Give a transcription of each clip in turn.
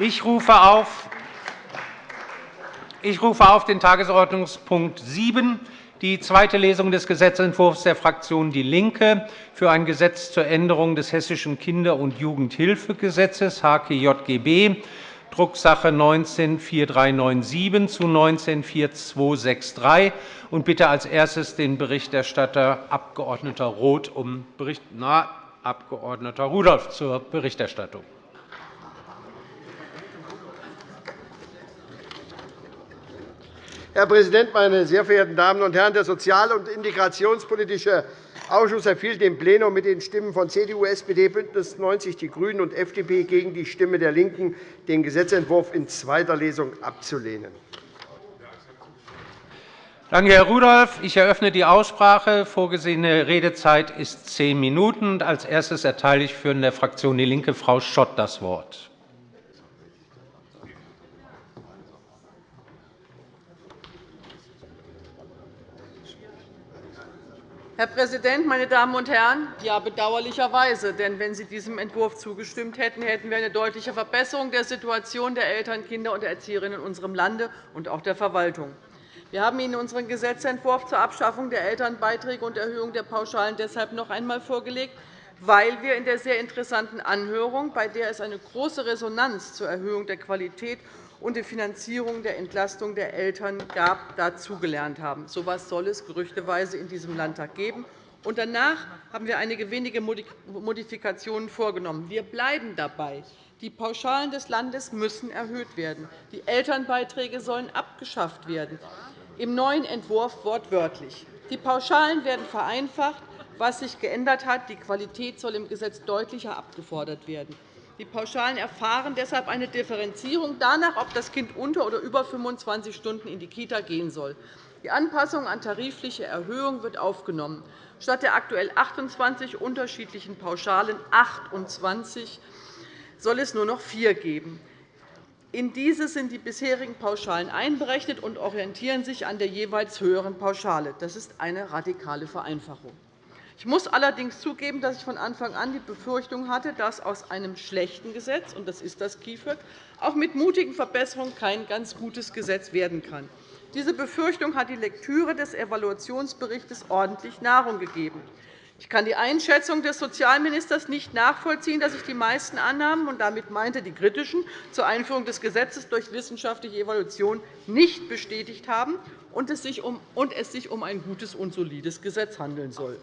Ich rufe auf, ich rufe auf den Tagesordnungspunkt 7, die zweite Lesung des Gesetzentwurfs der Fraktion DIE LINKE für ein Gesetz zur Änderung des Hessischen Kinder- und Jugendhilfegesetzes HKJGB, Drucksache 19-4397 zu 19-4263 und bitte als erstes den Berichterstatter Abg. Roth um Bericht, na, Abg. Rudolph zur Berichterstattung. Herr Präsident, meine sehr verehrten Damen und Herren! Der Sozial- und Integrationspolitische Ausschuss empfiehlt dem Plenum mit den Stimmen von CDU, SPD, BÜNDNIS 90 die GRÜNEN und FDP gegen die Stimme der LINKEN, den Gesetzentwurf in zweiter Lesung abzulehnen. Danke, Herr Rudolph. Ich eröffne die Aussprache. Vorgesehene Redezeit ist zehn Minuten. Als erstes erteile ich für die Fraktion DIE LINKE Frau Schott das Wort. Herr Präsident, meine Damen und Herren! Ja, bedauerlicherweise. Denn wenn Sie diesem Entwurf zugestimmt hätten, hätten wir eine deutliche Verbesserung der Situation der Eltern, Kinder und Erzieherinnen in unserem Lande und auch der Verwaltung. Wir haben Ihnen unseren Gesetzentwurf zur Abschaffung der Elternbeiträge und Erhöhung der Pauschalen deshalb noch einmal vorgelegt, weil wir in der sehr interessanten Anhörung, bei der es eine große Resonanz zur Erhöhung der Qualität und die Finanzierung der Entlastung der Eltern gab, dazugelernt haben. So etwas soll es gerüchteweise in diesem Landtag geben. Danach haben wir einige wenige Modifikationen vorgenommen. Wir bleiben dabei. Die Pauschalen des Landes müssen erhöht werden. Die Elternbeiträge sollen abgeschafft werden. Im neuen Entwurf wortwörtlich. Die Pauschalen werden vereinfacht. Was sich geändert hat, die Qualität soll im Gesetz deutlicher abgefordert werden. Die Pauschalen erfahren deshalb eine Differenzierung danach, ob das Kind unter oder über 25 Stunden in die Kita gehen soll. Die Anpassung an tarifliche Erhöhung wird aufgenommen. Statt der aktuell 28 unterschiedlichen Pauschalen 28 soll es nur noch vier geben. In diese sind die bisherigen Pauschalen einberechnet und orientieren sich an der jeweils höheren Pauschale. Das ist eine radikale Vereinfachung. Ich muss allerdings zugeben, dass ich von Anfang an die Befürchtung hatte, dass aus einem schlechten Gesetz, und das ist das KIföG, auch mit mutigen Verbesserungen kein ganz gutes Gesetz werden kann. Diese Befürchtung hat die Lektüre des Evaluationsberichts ordentlich Nahrung gegeben. Ich kann die Einschätzung des Sozialministers nicht nachvollziehen, dass sich die meisten Annahmen, und damit meinte die kritischen, zur Einführung des Gesetzes durch wissenschaftliche Evaluation nicht bestätigt haben und es sich um ein gutes und solides Gesetz handeln soll.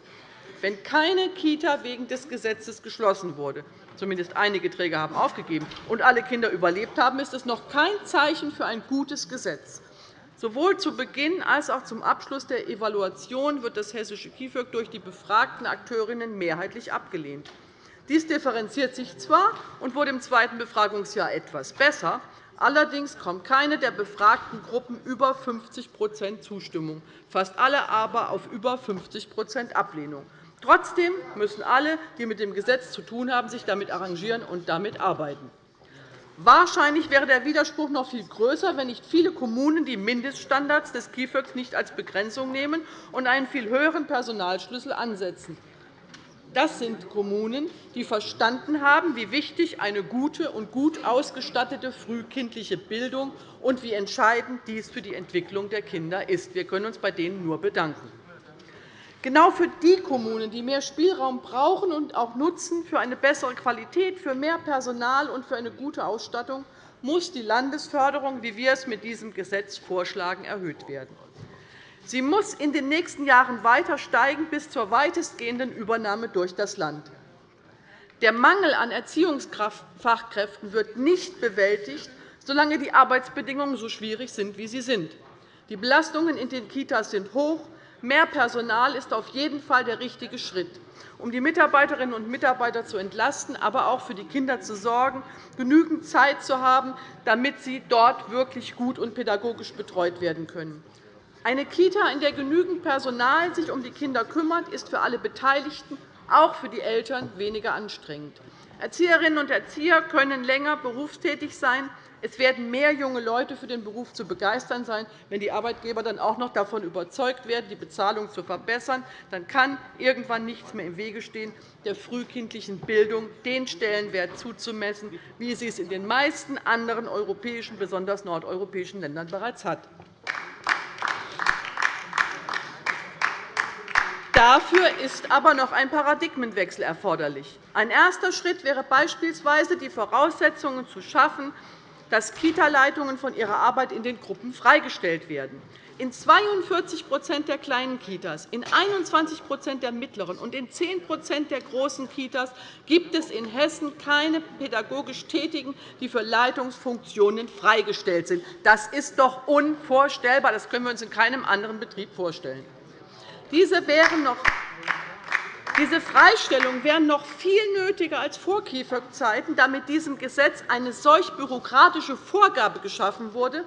Wenn keine Kita wegen des Gesetzes geschlossen wurde, zumindest einige Träger haben aufgegeben, und alle Kinder überlebt haben, ist es noch kein Zeichen für ein gutes Gesetz. Sowohl zu Beginn als auch zum Abschluss der Evaluation wird das hessische KIföG durch die befragten Akteurinnen mehrheitlich abgelehnt. Dies differenziert sich zwar und wurde im zweiten Befragungsjahr etwas besser, allerdings kommt keine der befragten Gruppen über 50% Zustimmung, fast alle aber auf über 50% Ablehnung. Trotzdem müssen alle, die mit dem Gesetz zu tun haben, sich damit arrangieren und damit arbeiten. Wahrscheinlich wäre der Widerspruch noch viel größer, wenn nicht viele Kommunen die Mindeststandards des KIföG nicht als Begrenzung nehmen und einen viel höheren Personalschlüssel ansetzen. Das sind Kommunen, die verstanden haben, wie wichtig eine gute und gut ausgestattete frühkindliche Bildung und wie entscheidend dies für die Entwicklung der Kinder ist. Wir können uns bei denen nur bedanken. Genau für die Kommunen, die mehr Spielraum brauchen und auch nutzen für eine bessere Qualität, für mehr Personal und für eine gute Ausstattung, muss die Landesförderung, wie wir es mit diesem Gesetz vorschlagen, erhöht werden. Sie muss in den nächsten Jahren weiter steigen bis zur weitestgehenden Übernahme durch das Land. Der Mangel an Erziehungsfachkräften wird nicht bewältigt, solange die Arbeitsbedingungen so schwierig sind, wie sie sind. Die Belastungen in den Kitas sind hoch, Mehr Personal ist auf jeden Fall der richtige Schritt, um die Mitarbeiterinnen und Mitarbeiter zu entlasten, aber auch für die Kinder zu sorgen, genügend Zeit zu haben, damit sie dort wirklich gut und pädagogisch betreut werden können. Eine Kita, in der genügend Personal sich um die Kinder kümmert, ist für alle Beteiligten, auch für die Eltern, weniger anstrengend. Erzieherinnen und Erzieher können länger berufstätig sein. Es werden mehr junge Leute für den Beruf zu begeistern sein. Wenn die Arbeitgeber dann auch noch davon überzeugt werden, die Bezahlung zu verbessern, dann kann irgendwann nichts mehr im Wege stehen, der frühkindlichen Bildung den Stellenwert zuzumessen, wie sie es in den meisten anderen europäischen, besonders nordeuropäischen Ländern bereits hat. Dafür ist aber noch ein Paradigmenwechsel erforderlich. Ein erster Schritt wäre beispielsweise, die Voraussetzungen zu schaffen, dass Kita-Leitungen von ihrer Arbeit in den Gruppen freigestellt werden. In 42% der kleinen Kitas, in 21% der mittleren und in 10% der großen Kitas gibt es in Hessen keine pädagogisch Tätigen, die für Leitungsfunktionen freigestellt sind. Das ist doch unvorstellbar. Das können wir uns in keinem anderen Betrieb vorstellen. Diese wären noch diese Freistellungen wären noch viel nötiger als vor Kieferzeiten, da mit diesem Gesetz eine solch bürokratische Vorgabe geschaffen wurde,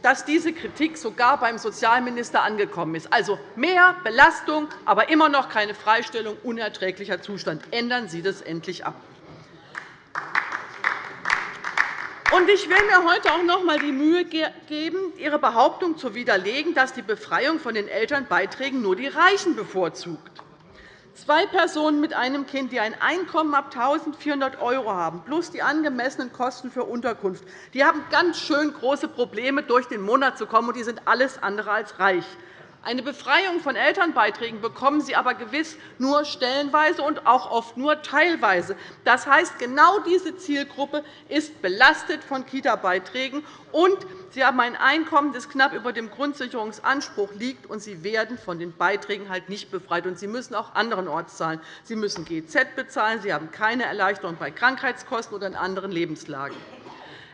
dass diese Kritik sogar beim Sozialminister angekommen ist. Also mehr Belastung, aber immer noch keine Freistellung, unerträglicher Zustand. Ändern Sie das endlich ab. Ich will mir heute auch noch einmal die Mühe geben, Ihre Behauptung zu widerlegen, dass die Befreiung von den Elternbeiträgen nur die Reichen bevorzugt. Zwei Personen mit einem Kind, die ein Einkommen ab 1.400 € haben, plus die angemessenen Kosten für Unterkunft, die haben ganz schön große Probleme, durch den Monat zu kommen, und die sind alles andere als reich. Eine Befreiung von Elternbeiträgen bekommen sie aber gewiss nur stellenweise und auch oft nur teilweise. Das heißt, genau diese Zielgruppe ist belastet von Kita-Beiträgen, und sie haben ein Einkommen, das knapp über dem Grundsicherungsanspruch liegt, und sie werden von den Beiträgen halt nicht befreit. Und sie müssen auch anderenorts zahlen. Sie müssen GZ bezahlen, sie haben keine Erleichterung bei Krankheitskosten oder in anderen Lebenslagen.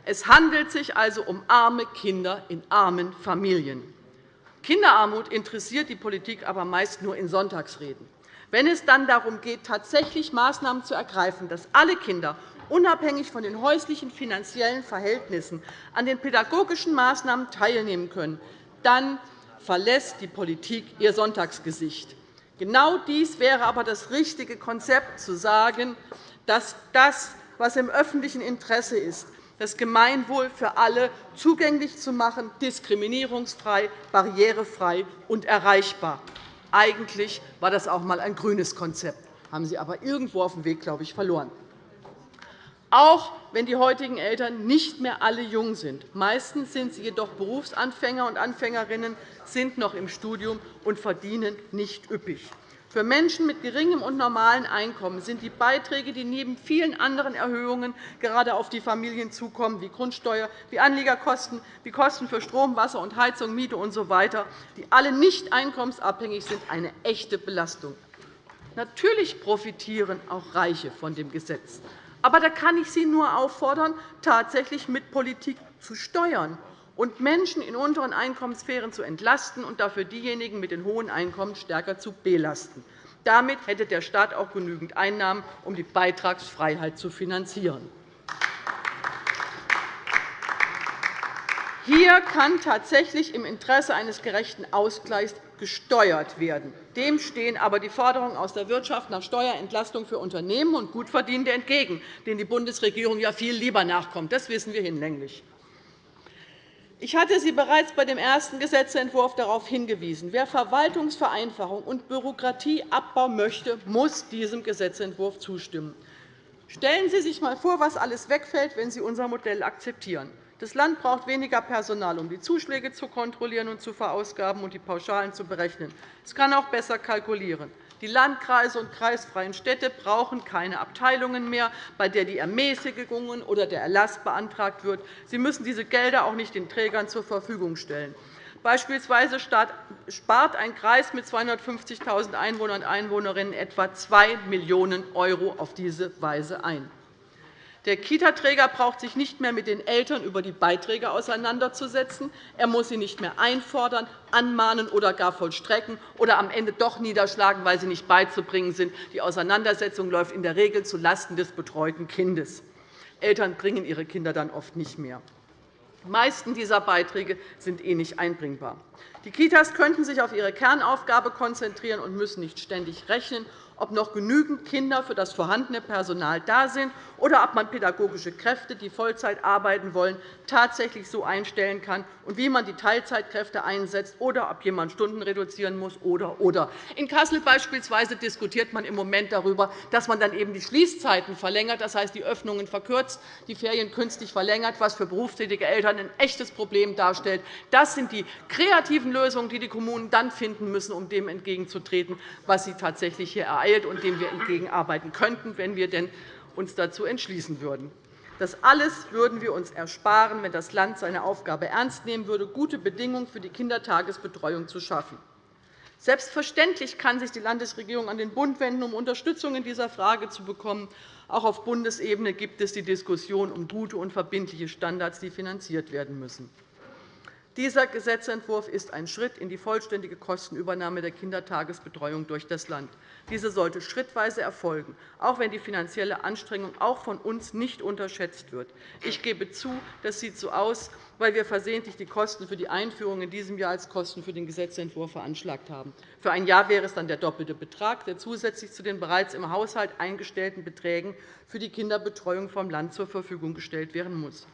Es handelt sich also um arme Kinder in armen Familien. Kinderarmut interessiert die Politik aber meist nur in Sonntagsreden. Wenn es dann darum geht, tatsächlich Maßnahmen zu ergreifen, dass alle Kinder unabhängig von den häuslichen finanziellen Verhältnissen an den pädagogischen Maßnahmen teilnehmen können, dann verlässt die Politik ihr Sonntagsgesicht. Genau dies wäre aber das richtige Konzept, zu sagen, dass das, was im öffentlichen Interesse ist, das Gemeinwohl für alle zugänglich zu machen, diskriminierungsfrei, barrierefrei und erreichbar. Eigentlich war das auch einmal ein grünes Konzept, haben Sie aber irgendwo auf dem Weg, glaube ich, verloren. Auch wenn die heutigen Eltern nicht mehr alle jung sind. Meistens sind sie jedoch Berufsanfänger und Anfängerinnen, sind noch im Studium und verdienen nicht üppig. Für Menschen mit geringem und normalem Einkommen sind die Beiträge, die neben vielen anderen Erhöhungen gerade auf die Familien zukommen, wie Grundsteuer, wie Anliegerkosten, wie Kosten für Strom, Wasser und Heizung, Miete usw., so die alle nicht einkommensabhängig sind, eine echte Belastung. Natürlich profitieren auch Reiche von dem Gesetz. Aber da kann ich Sie nur auffordern, tatsächlich mit Politik zu steuern und Menschen in unteren Einkommenssphären zu entlasten und dafür diejenigen mit den hohen Einkommen stärker zu belasten. Damit hätte der Staat auch genügend Einnahmen, um die Beitragsfreiheit zu finanzieren. Hier kann tatsächlich im Interesse eines gerechten Ausgleichs gesteuert werden. Dem stehen aber die Forderungen aus der Wirtschaft nach Steuerentlastung für Unternehmen und Gutverdienende entgegen, denen die Bundesregierung ja viel lieber nachkommt. Das wissen wir hinlänglich. Ich hatte Sie bereits bei dem ersten Gesetzentwurf darauf hingewiesen. Wer Verwaltungsvereinfachung und Bürokratieabbau möchte, muss diesem Gesetzentwurf zustimmen. Stellen Sie sich einmal vor, was alles wegfällt, wenn Sie unser Modell akzeptieren. Das Land braucht weniger Personal, um die Zuschläge zu kontrollieren und zu verausgaben und die Pauschalen zu berechnen. Es kann auch besser kalkulieren. Die Landkreise und kreisfreien Städte brauchen keine Abteilungen mehr, bei der die Ermäßigungen oder der Erlass beantragt wird. Sie müssen diese Gelder auch nicht den Trägern zur Verfügung stellen. Beispielsweise spart ein Kreis mit 250.000 Einwohnern und Einwohnerinnen etwa 2 Millionen € auf diese Weise ein. Der Kitaträger braucht sich nicht mehr mit den Eltern über die Beiträge auseinanderzusetzen. Er muss sie nicht mehr einfordern, anmahnen oder gar vollstrecken oder am Ende doch niederschlagen, weil sie nicht beizubringen sind. Die Auseinandersetzung läuft in der Regel zulasten des betreuten Kindes. Eltern bringen ihre Kinder dann oft nicht mehr. Die meisten dieser Beiträge sind eh nicht einbringbar. Die Kitas könnten sich auf ihre Kernaufgabe konzentrieren und müssen nicht ständig rechnen ob noch genügend Kinder für das vorhandene Personal da sind oder ob man pädagogische Kräfte, die Vollzeit arbeiten wollen, tatsächlich so einstellen kann und wie man die Teilzeitkräfte einsetzt oder ob jemand Stunden reduzieren muss oder oder. In Kassel beispielsweise diskutiert man im Moment darüber, dass man dann eben die Schließzeiten verlängert, das heißt die Öffnungen verkürzt, die Ferien künstlich verlängert, was für berufstätige Eltern ein echtes Problem darstellt. Das sind die kreativen Lösungen, die die Kommunen dann finden müssen, um dem entgegenzutreten, was sie tatsächlich hier ereilt und dem wir entgegenarbeiten könnten, wenn wir denn uns dazu entschließen würden. Das alles würden wir uns ersparen, wenn das Land seine Aufgabe ernst nehmen würde, gute Bedingungen für die Kindertagesbetreuung zu schaffen. Selbstverständlich kann sich die Landesregierung an den Bund wenden, um Unterstützung in dieser Frage zu bekommen. Auch auf Bundesebene gibt es die Diskussion um gute und verbindliche Standards, die finanziert werden müssen. Dieser Gesetzentwurf ist ein Schritt in die vollständige Kostenübernahme der Kindertagesbetreuung durch das Land. Diese sollte schrittweise erfolgen, auch wenn die finanzielle Anstrengung auch von uns nicht unterschätzt wird. Ich gebe zu, das sieht so aus, weil wir versehentlich die Kosten für die Einführung in diesem Jahr als Kosten für den Gesetzentwurf veranschlagt haben. Für ein Jahr wäre es dann der doppelte Betrag, der zusätzlich zu den bereits im Haushalt eingestellten Beträgen für die Kinderbetreuung vom Land zur Verfügung gestellt werden muss.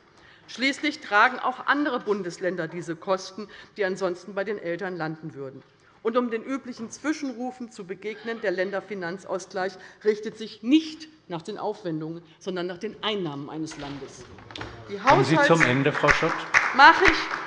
Schließlich tragen auch andere Bundesländer diese Kosten, die ansonsten bei den Eltern landen würden. Und um den üblichen Zwischenrufen zu begegnen, der Länderfinanzausgleich richtet sich nicht nach den Aufwendungen, sondern nach den Einnahmen eines Landes. Die Kommen Sie zum Ende, Frau Schott. Mache ich.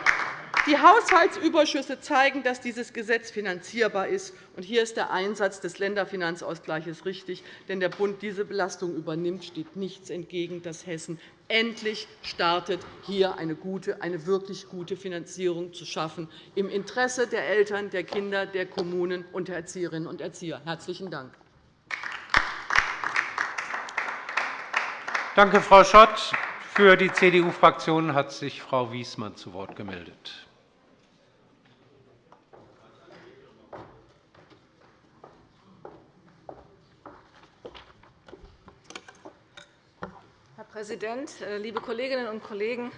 Die Haushaltsüberschüsse zeigen, dass dieses Gesetz finanzierbar ist. Hier ist der Einsatz des Länderfinanzausgleichs richtig. Denn der Bund diese Belastung übernimmt, steht nichts entgegen, dass Hessen endlich startet, hier eine, gute, eine wirklich gute Finanzierung zu schaffen, im Interesse der Eltern, der Kinder, der Kommunen und der Erzieherinnen und Erzieher. – Herzlichen Dank. Danke, Frau Schott. Für die CDU-Fraktion hat sich Frau Wiesmann zu Wort gemeldet. Präsident, äh, liebe Kolleginnen und Kollegen!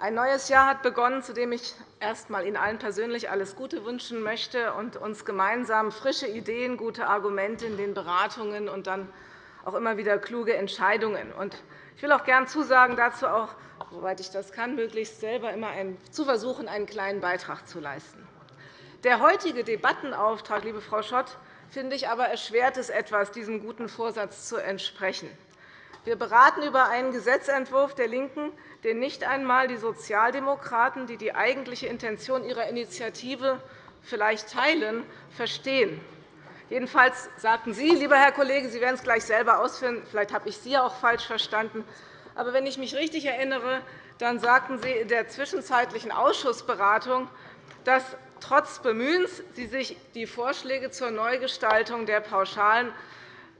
Ein neues Jahr hat begonnen, zu dem ich erst einmal Ihnen allen persönlich alles Gute wünschen möchte und uns gemeinsam frische Ideen, gute Argumente in den Beratungen und dann auch immer wieder kluge Entscheidungen. Ich will auch gern zusagen, dazu auch, soweit ich das kann, möglichst selber immer zu versuchen, einen kleinen Beitrag zu leisten. Der heutige Debattenauftrag, liebe Frau Schott, finde ich aber erschwert es etwas, diesem guten Vorsatz zu entsprechen. Wir beraten über einen Gesetzentwurf der LINKEN, den nicht einmal die Sozialdemokraten, die die eigentliche Intention ihrer Initiative vielleicht teilen, verstehen. Jedenfalls sagten Sie, lieber Herr Kollege, Sie werden es gleich selber ausführen, vielleicht habe ich Sie auch falsch verstanden, aber wenn ich mich richtig erinnere, dann sagten Sie in der zwischenzeitlichen Ausschussberatung, dass trotz Bemühens Sie sich die Vorschläge zur Neugestaltung der Pauschalen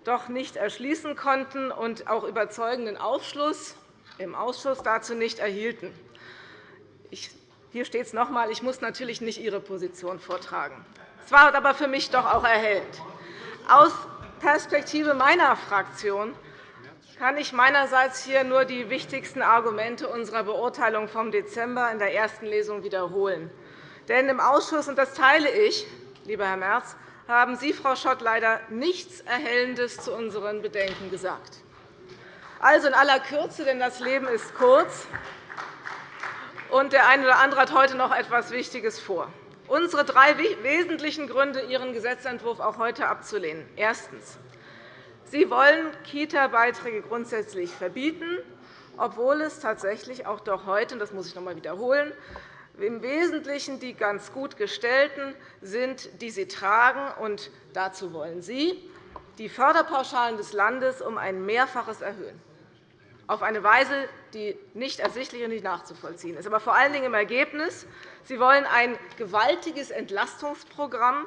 doch nicht erschließen konnten und auch überzeugenden Aufschluss im Ausschuss dazu nicht erhielten. Hier steht es noch einmal. Ich muss natürlich nicht Ihre Position vortragen. Es war aber für mich doch auch erhellend. Aus Perspektive meiner Fraktion kann ich meinerseits hier nur die wichtigsten Argumente unserer Beurteilung vom Dezember in der ersten Lesung wiederholen. Denn im Ausschuss, und das teile ich, lieber Herr Merz, haben Sie, Frau Schott, leider nichts Erhellendes zu unseren Bedenken gesagt. Also in aller Kürze, denn das Leben ist kurz, und der eine oder andere hat heute noch etwas Wichtiges vor. Unsere drei wesentlichen Gründe, Ihren Gesetzentwurf auch heute abzulehnen. Erstens. Sie wollen Kita-Beiträge grundsätzlich verbieten, obwohl es tatsächlich auch doch heute, das muss ich noch einmal wiederholen, im Wesentlichen die ganz gut Gestellten sind, die sie tragen. Und dazu wollen Sie die Förderpauschalen des Landes um ein Mehrfaches erhöhen, auf eine Weise, die nicht ersichtlich und nicht nachzuvollziehen ist. Aber vor allen Dingen im Ergebnis. Sie wollen ein gewaltiges Entlastungsprogramm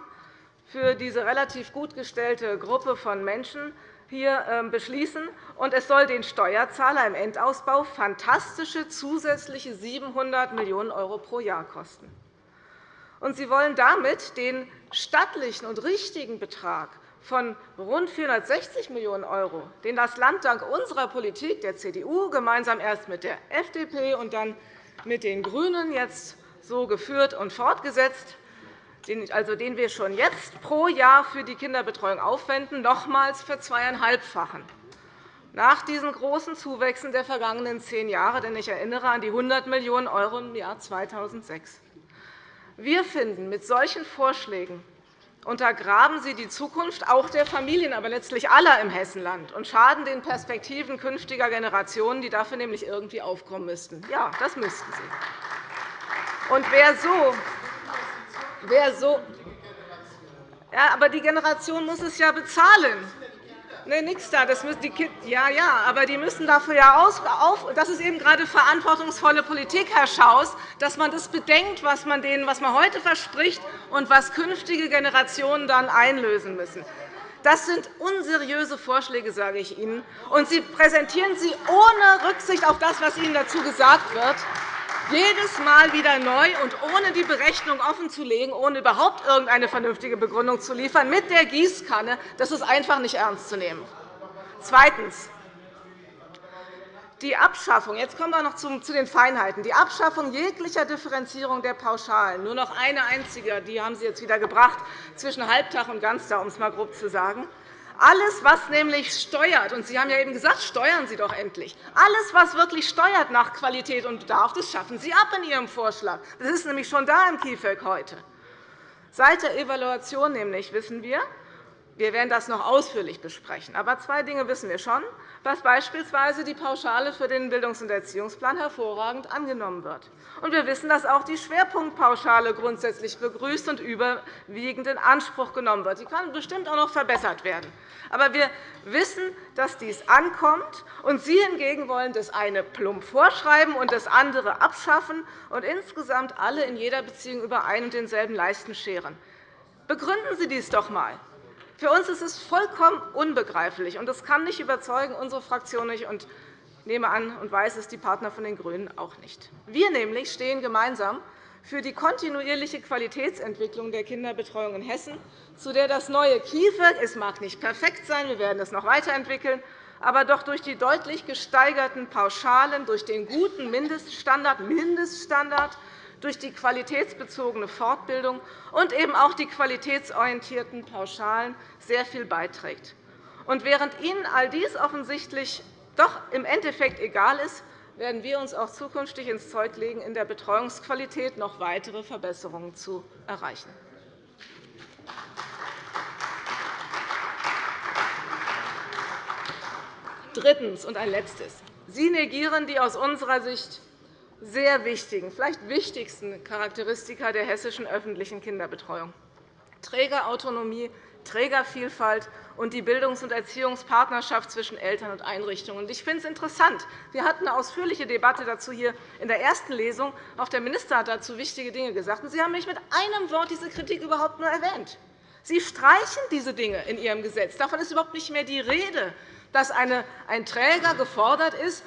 für diese relativ gut gestellte Gruppe von Menschen hier ähm, beschließen. Und es soll den Steuerzahler im Endausbau fantastische zusätzliche 700 Millionen € pro Jahr kosten. Und Sie wollen damit den stattlichen und richtigen Betrag von rund 460 Millionen €, den das Land dank unserer Politik der CDU gemeinsam erst mit der FDP und dann mit den GRÜNEN jetzt so geführt und fortgesetzt also den wir schon jetzt pro Jahr für die Kinderbetreuung aufwenden, nochmals verzweieinhalbfachen. Nach diesen großen Zuwächsen der vergangenen zehn Jahre, denn ich erinnere an die 100 Millionen € im Jahr 2006. Wir finden, mit solchen Vorschlägen untergraben Sie die Zukunft auch der Familien, aber letztlich aller im Hessenland und schaden den Perspektiven künftiger Generationen, die dafür nämlich irgendwie aufkommen müssten. Ja, das müssten Sie. Und wer so, wer so ja, aber die Generation muss es ja bezahlen. Nee, nichts da. Das müssen die ja, ja, aber die müssen dafür ja auf. Das ist eben gerade verantwortungsvolle Politik, Herr Schaus, dass man das bedenkt, was man denen, was man heute verspricht und was künftige Generationen dann einlösen müssen. Das sind unseriöse Vorschläge, sage ich Ihnen. Und Sie präsentieren sie ohne Rücksicht auf das, was Ihnen dazu gesagt wird jedes Mal wieder neu und ohne die Berechnung offenzulegen, ohne überhaupt irgendeine vernünftige Begründung zu liefern, mit der Gießkanne, das ist einfach nicht ernst zu nehmen. Zweitens. Die Abschaffung, jetzt kommen wir noch zu den Feinheiten. Die Abschaffung jeglicher Differenzierung der Pauschalen, nur noch eine einzige, die haben Sie jetzt wieder gebracht, zwischen Halbtag und Ganztag, um es einmal grob zu sagen, alles, was nämlich steuert, und Sie haben ja eben gesagt, steuern Sie doch endlich, alles, was wirklich steuert nach Qualität und Bedarf, das schaffen Sie ab in Ihrem Vorschlag. Das ist nämlich schon da im KIföG heute. Seit der Evaluation nämlich wissen wir, wir werden das noch ausführlich besprechen. Aber zwei Dinge wissen wir schon, was beispielsweise die Pauschale für den Bildungs- und Erziehungsplan hervorragend angenommen wird. Und wir wissen, dass auch die Schwerpunktpauschale grundsätzlich begrüßt und überwiegend in Anspruch genommen wird. Sie kann bestimmt auch noch verbessert werden. Aber wir wissen, dass dies ankommt, und Sie hingegen wollen das eine plump vorschreiben und das andere abschaffen und insgesamt alle in jeder Beziehung über ein und denselben Leisten scheren. Begründen Sie dies doch einmal. Für uns ist es vollkommen unbegreiflich, und das kann nicht überzeugen, unsere Fraktion nicht, und ich nehme an und weiß es, die Partner von den GRÜNEN auch nicht. Wir nämlich stehen gemeinsam für die kontinuierliche Qualitätsentwicklung der Kinderbetreuung in Hessen, zu der das neue KIföG – es mag nicht perfekt sein, wir werden es noch weiterentwickeln – aber doch durch die deutlich gesteigerten Pauschalen, durch den guten Mindeststandard, Mindeststandard durch die qualitätsbezogene Fortbildung und eben auch die qualitätsorientierten Pauschalen sehr viel beiträgt. Und während Ihnen all dies offensichtlich doch im Endeffekt egal ist, werden wir uns auch zukünftig ins Zeug legen, in der Betreuungsqualität noch weitere Verbesserungen zu erreichen. Drittens und ein letztes. Sie negieren die aus unserer Sicht sehr wichtigen, vielleicht wichtigsten Charakteristika der hessischen öffentlichen Kinderbetreuung. Trägerautonomie, Trägervielfalt und die Bildungs- und Erziehungspartnerschaft zwischen Eltern und Einrichtungen. Ich finde es interessant. Wir hatten eine ausführliche Debatte dazu hier in der ersten Lesung. Auch der Minister hat dazu wichtige Dinge gesagt. Sie haben nicht mit einem Wort diese Kritik überhaupt nur erwähnt. Sie streichen diese Dinge in Ihrem Gesetz. Davon ist überhaupt nicht mehr die Rede, dass ein Träger gefordert ist,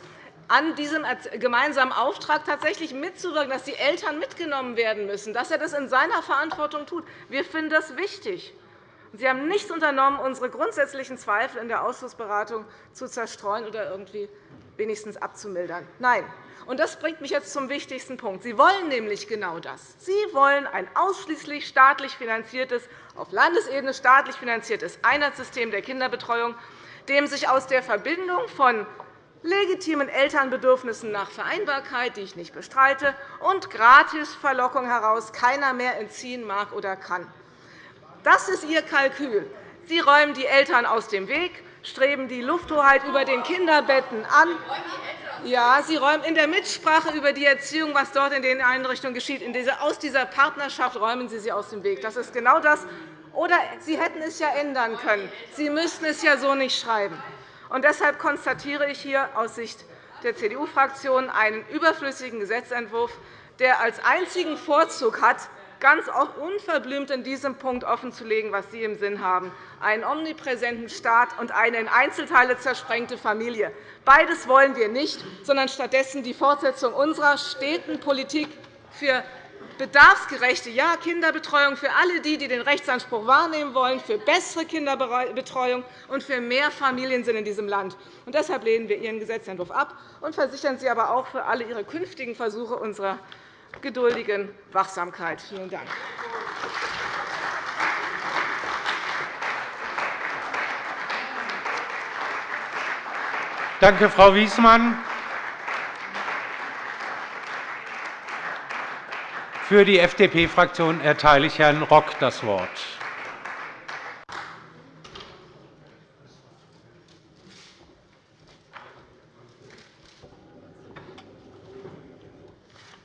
an diesem gemeinsamen Auftrag tatsächlich mitzuwirken, dass die Eltern mitgenommen werden müssen, dass er das in seiner Verantwortung tut. Wir finden das wichtig. Sie haben nichts unternommen, unsere grundsätzlichen Zweifel in der Ausschussberatung zu zerstreuen oder irgendwie wenigstens abzumildern. Nein. Und das bringt mich jetzt zum wichtigsten Punkt. Sie wollen nämlich genau das. Sie wollen ein ausschließlich staatlich finanziertes, auf Landesebene staatlich finanziertes Einheitssystem der Kinderbetreuung, dem sich aus der Verbindung von legitimen Elternbedürfnissen nach Vereinbarkeit, die ich nicht bestreite, und Gratisverlockung heraus keiner mehr entziehen mag oder kann. Das ist Ihr Kalkül. Sie räumen die Eltern aus dem Weg, streben die Lufthoheit über den Kinderbetten an. Ja, Sie räumen in der Mitsprache über die Erziehung, was dort in den Einrichtungen geschieht, aus dieser Partnerschaft räumen Sie sie aus dem Weg. Das ist genau das. Oder Sie hätten es ja ändern können. Sie müssten es ja so nicht schreiben. Und deshalb konstatiere ich hier aus Sicht der CDU-Fraktion einen überflüssigen Gesetzentwurf, der als einzigen Vorzug hat, ganz unverblümt in diesem Punkt offenzulegen, was Sie im Sinn haben, einen omnipräsenten Staat und eine in Einzelteile zersprengte Familie. Beides wollen wir nicht, sondern stattdessen die Fortsetzung unserer steten Politik für bedarfsgerechte ja, Kinderbetreuung für alle die, die den Rechtsanspruch wahrnehmen wollen, für bessere Kinderbetreuung und für mehr Familiensinn in diesem Land. Und deshalb lehnen wir Ihren Gesetzentwurf ab und versichern Sie aber auch für alle Ihre künftigen Versuche unserer geduldigen Wachsamkeit. Vielen Dank. Danke, Frau Wiesmann. Für die FDP-Fraktion erteile ich Herrn Rock das Wort.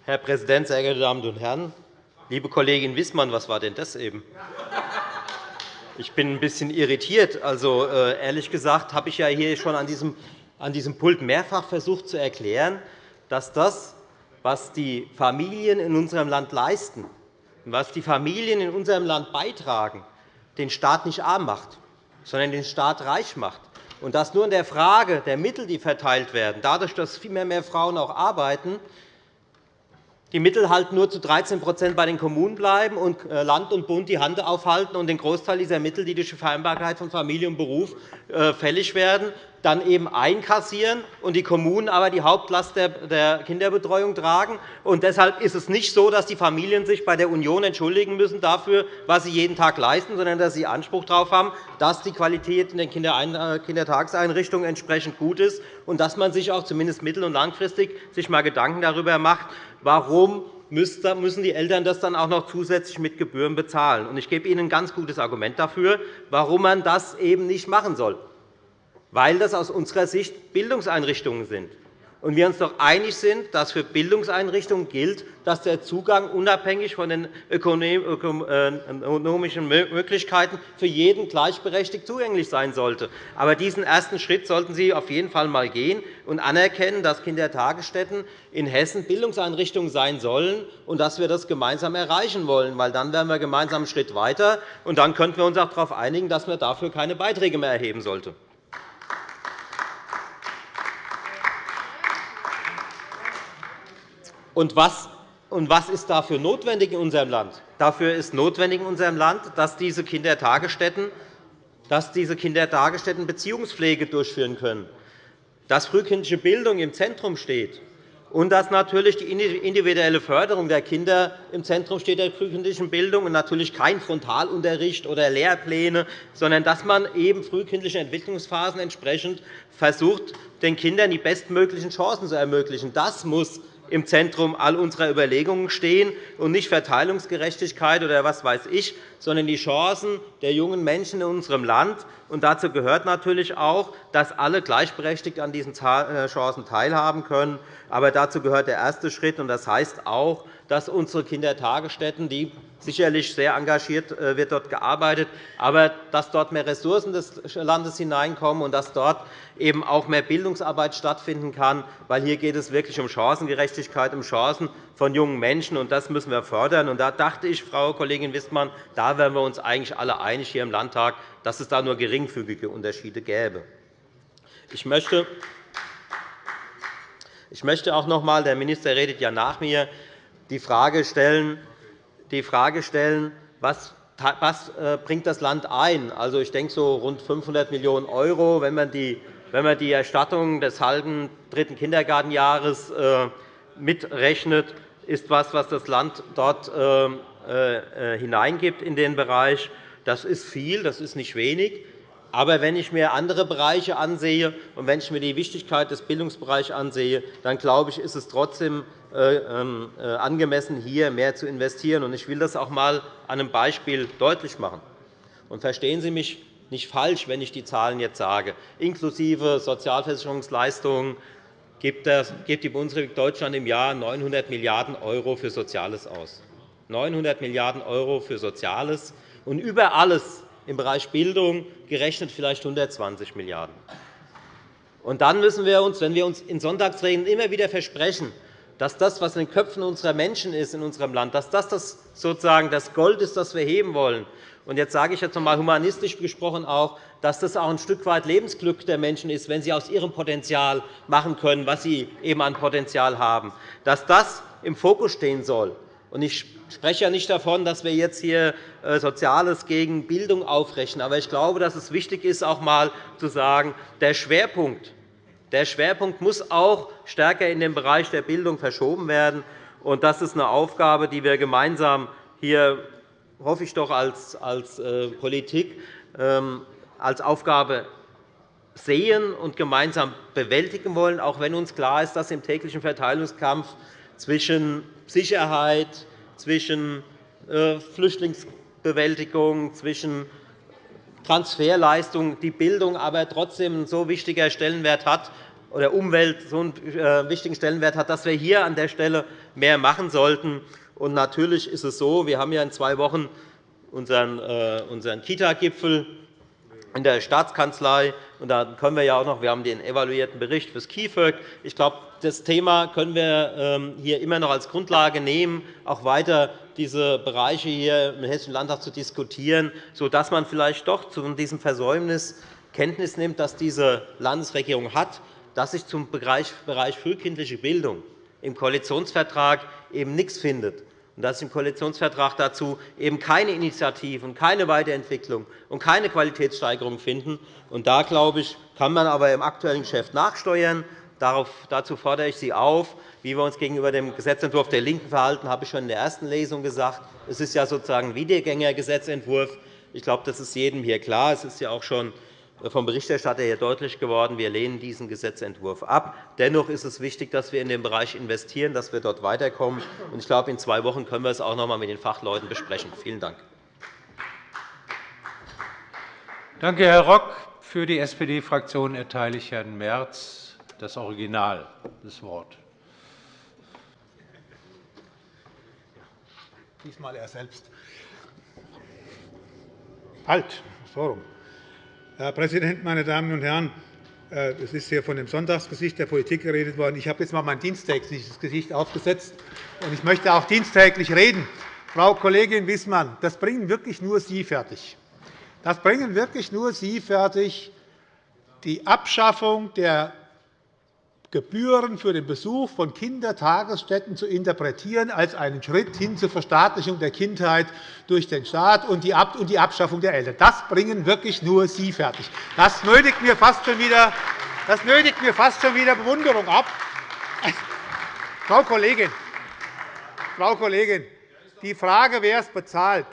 Herr Präsident, sehr geehrte Damen und Herren! Liebe Kollegin Wissmann, was war denn das eben? Ich bin ein bisschen irritiert. Also, äh, ehrlich gesagt habe ich ja hier schon an diesem, an diesem Pult mehrfach versucht zu erklären, dass das, was die Familien in unserem Land leisten und was die Familien in unserem Land beitragen, den Staat nicht arm macht, sondern den Staat reich macht. Und dass nur in der Frage der Mittel, die verteilt werden, dadurch, dass viel mehr Frauen auch arbeiten, die Mittel halt nur zu 13% bei den Kommunen bleiben und äh, Land und Bund die Hand aufhalten und den Großteil dieser Mittel, die durch die Vereinbarkeit von Familie und Beruf äh, fällig werden, dann eben einkassieren und die Kommunen aber die Hauptlast der Kinderbetreuung tragen. Und deshalb ist es nicht so, dass die Familien sich bei der Union entschuldigen müssen dafür, was sie jeden Tag leisten, sondern dass sie Anspruch darauf haben, dass die Qualität in den äh, Kindertageseinrichtungen entsprechend gut ist und dass man sich auch zumindest mittel- und langfristig sich mal Gedanken darüber macht, warum müssen die Eltern das dann auch noch zusätzlich mit Gebühren bezahlen. Ich gebe Ihnen ein ganz gutes Argument dafür, warum man das eben nicht machen soll weil das aus unserer Sicht Bildungseinrichtungen sind und wir uns doch einig sind, dass für Bildungseinrichtungen gilt, dass der Zugang unabhängig von den ökonomischen Möglichkeiten für jeden gleichberechtigt zugänglich sein sollte. Aber diesen ersten Schritt sollten Sie auf jeden Fall einmal gehen und anerkennen, dass Kindertagesstätten in Hessen Bildungseinrichtungen sein sollen und dass wir das gemeinsam erreichen wollen. Weil dann wären wir gemeinsam einen Schritt weiter, und dann könnten wir uns auch darauf einigen, dass man dafür keine Beiträge mehr erheben sollte. Und was, und was ist dafür notwendig in unserem Land? Dafür ist notwendig in unserem Land, dass diese Kindertagesstätten, dass diese Kindertagesstätten Beziehungspflege durchführen können, dass frühkindliche Bildung im Zentrum steht und dass natürlich die individuelle Förderung der Kinder im Zentrum steht der frühkindlichen Bildung und natürlich kein Frontalunterricht oder Lehrpläne, sondern dass man eben frühkindliche Entwicklungsphasen entsprechend versucht, den Kindern die bestmöglichen Chancen zu ermöglichen. Das muss im Zentrum all unserer Überlegungen stehen und nicht Verteilungsgerechtigkeit oder was weiß ich, sondern die Chancen der jungen Menschen in unserem Land. Und dazu gehört natürlich auch, dass alle gleichberechtigt an diesen äh, Chancen teilhaben können. Aber dazu gehört der erste Schritt, und das heißt auch, dass unsere Kindertagesstätten, die sicherlich sehr engagiert äh, wird dort gearbeitet, aber dass dort mehr Ressourcen des Landes hineinkommen und dass dort eben auch mehr Bildungsarbeit stattfinden kann, weil hier geht es wirklich um Chancengerechtigkeit, um Chancen von jungen Menschen, und das müssen wir fördern. Da dachte ich, Frau Kollegin Wissmann, da wären wir uns eigentlich alle einig hier im Landtag, dass es da nur geringfügige Unterschiede gäbe. Ich möchte ich möchte auch noch einmal, der Minister redet ja nach mir, die Frage stellen, die Frage stellen was was äh, bringt das Land ein? Also, ich denke, so rund 500 Millionen €, wenn man die, wenn man die Erstattung des halben dritten Kindergartenjahres äh, mitrechnet, ist etwas, was das Land dort äh, hineingibt in den Bereich. Das ist viel, das ist nicht wenig. Aber wenn ich mir andere Bereiche ansehe und wenn ich mir die Wichtigkeit des Bildungsbereichs ansehe, dann glaube ich, ist es trotzdem angemessen, hier mehr zu investieren. Ich will das auch einmal an einem Beispiel deutlich machen. Verstehen Sie mich nicht falsch, wenn ich die Zahlen jetzt sage. Inklusive Sozialversicherungsleistungen gibt die Bundesrepublik Deutschland im Jahr 900 Milliarden € für Soziales aus. 900 Milliarden € für Soziales und über alles im Bereich Bildung gerechnet vielleicht 120 Milliarden €. Dann müssen wir uns, wenn wir uns in Sonntagsreden immer wieder versprechen, dass das, was in den Köpfen unserer Menschen ist in unserem Land, dass das sozusagen das Gold ist, das wir heben wollen. Und jetzt sage ich jetzt noch einmal humanistisch gesprochen auch, dass das auch ein Stück weit Lebensglück der Menschen ist, wenn sie aus ihrem Potenzial machen können, was sie eben an Potenzial haben, dass das im Fokus stehen soll. Ich spreche ja nicht davon, dass wir jetzt hier äh, Soziales gegen Bildung aufrechnen. Aber ich glaube, dass es wichtig ist, auch einmal zu sagen, der Schwerpunkt, der Schwerpunkt muss auch stärker in den Bereich der Bildung verschoben werden. Das ist eine Aufgabe, die wir gemeinsam hier, hoffe ich doch, als, äh, Politik ähm, als Aufgabe sehen und gemeinsam bewältigen wollen, auch wenn uns klar ist, dass im täglichen Verteilungskampf zwischen Sicherheit, zwischen äh, Flüchtlingsbewältigung, zwischen Transferleistung die Bildung aber trotzdem einen so wichtiger Stellenwert hat oder Umwelt so einen äh, wichtigen Stellenwert hat, dass wir hier an der Stelle mehr machen sollten. Und natürlich ist es so, wir haben ja in zwei Wochen unseren, äh, unseren Kita-Gipfel in der Staatskanzlei. Und da können wir ja auch noch, wir haben den evaluierten Bericht fürs KIföG. Ich glaube, das Thema können wir ähm, hier immer noch als Grundlage nehmen, auch weiter diese Bereiche hier im Hessischen Landtag zu diskutieren, sodass man vielleicht doch zu diesem Versäumnis Kenntnis nimmt, dass diese Landesregierung hat, dass sich zum Bereich frühkindliche Bildung im Koalitionsvertrag eben nichts findet und dass im Koalitionsvertrag dazu eben keine Initiativen, keine Weiterentwicklung und keine Qualitätssteigerung finden. Und da, glaube ich, kann man aber im aktuellen Geschäft nachsteuern. dazu fordere ich Sie auf. Wie wir uns gegenüber dem Gesetzentwurf der LINKEN verhalten, habe ich schon in der ersten Lesung gesagt. Es ist ja sozusagen ein Wiedergängergesetzentwurf. Ich glaube, das ist jedem hier klar. Es ist ja auch schon vom Berichterstatter hier deutlich geworden. Wir lehnen diesen Gesetzentwurf ab. Dennoch ist es wichtig, dass wir in den Bereich investieren, dass wir dort weiterkommen. Ich glaube, in zwei Wochen können wir es auch noch einmal mit den Fachleuten besprechen. Vielen Dank. Danke, Herr Rock. Für die SPD-Fraktion erteile ich Herrn Merz das Original das Wort. Diesmal er selbst. Halt, so Herr Präsident, meine Damen und Herren! Äh, es ist hier von dem Sonntagsgesicht der Politik geredet worden. Ich habe jetzt einmal mein diensttägliches Gesicht aufgesetzt, und ich möchte auch diensttäglich reden. Frau Kollegin Wissmann, das bringen wirklich nur Sie fertig. Das bringen wirklich nur Sie fertig, die Abschaffung der Gebühren für den Besuch von Kindertagesstätten zu interpretieren als einen Schritt hin zur Verstaatlichung der Kindheit durch den Staat und die Abschaffung der Eltern. Das bringen wirklich nur Sie fertig. Das nötigt mir fast schon wieder, das nötigt mir fast schon wieder Bewunderung ab. Frau Kollegin, Frau Kollegin, die Frage, wer es bezahlt,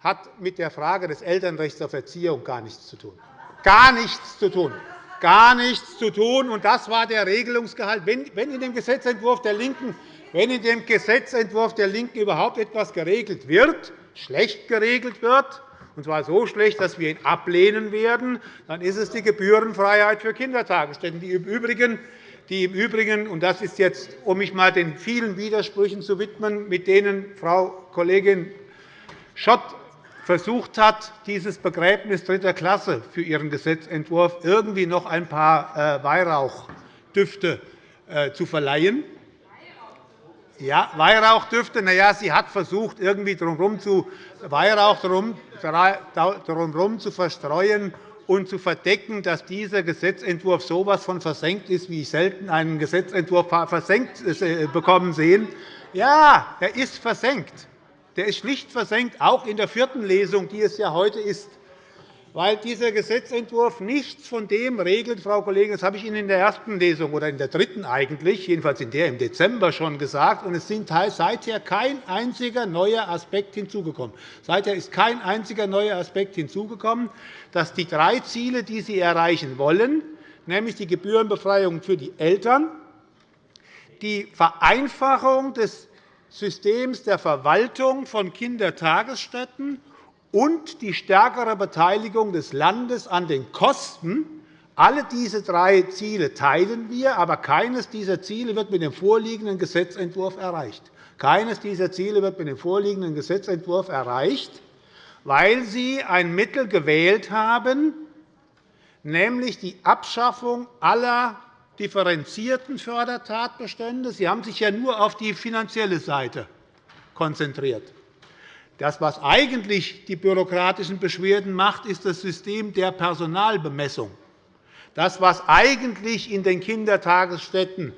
hat mit der Frage des Elternrechts auf Erziehung gar nichts zu tun. Gar nichts zu tun gar nichts zu tun. Und das war der Regelungsgehalt. Wenn in dem Gesetzentwurf der LINKEN wenn in dem Gesetzentwurf der LINKEN überhaupt etwas geregelt wird, schlecht geregelt wird, und zwar so schlecht, dass wir ihn ablehnen werden, dann ist es die Gebührenfreiheit für Kindertagesstätten. Die im Übrigen, die im Übrigen und das ist jetzt, um mich einmal den vielen Widersprüchen zu widmen, mit denen Frau Kollegin Schott versucht hat, dieses Begräbnis dritter Klasse für ihren Gesetzentwurf irgendwie noch ein paar äh, Weihrauchdüfte äh, zu verleihen. Ja, Weihrauchdüfte. Na ja, sie hat versucht, irgendwie drumherum zu, Weihrauch drumherum zu verstreuen und zu verdecken, dass dieser Gesetzentwurf so etwas von versenkt ist, wie ich selten einen Gesetzentwurf versenkt äh, bekommen sehen. Ja, er ist versenkt der ist schlicht versenkt, auch in der vierten Lesung, die es ja heute ist, weil dieser Gesetzentwurf nichts von dem regelt, Frau Kollegin, das habe ich Ihnen in der ersten Lesung oder in der dritten eigentlich, jedenfalls in der im Dezember schon gesagt, und es sind seither kein einziger neuer Aspekt hinzugekommen. Seither ist kein einziger neuer Aspekt hinzugekommen, dass die drei Ziele, die Sie erreichen wollen, nämlich die Gebührenbefreiung für die Eltern, die Vereinfachung des Systems der Verwaltung von Kindertagesstätten und die stärkere Beteiligung des Landes an den Kosten. Alle diese drei Ziele teilen wir, aber keines dieser Ziele wird mit dem vorliegenden Gesetzentwurf erreicht. Keines dieser Ziele wird mit dem vorliegenden Gesetzentwurf erreicht, weil Sie ein Mittel gewählt haben, nämlich die Abschaffung aller differenzierten Fördertatbestände. Sie haben sich ja nur auf die finanzielle Seite konzentriert. Das, was eigentlich die bürokratischen Beschwerden macht, ist das System der Personalbemessung. Das, was eigentlich in den Kindertagesstätten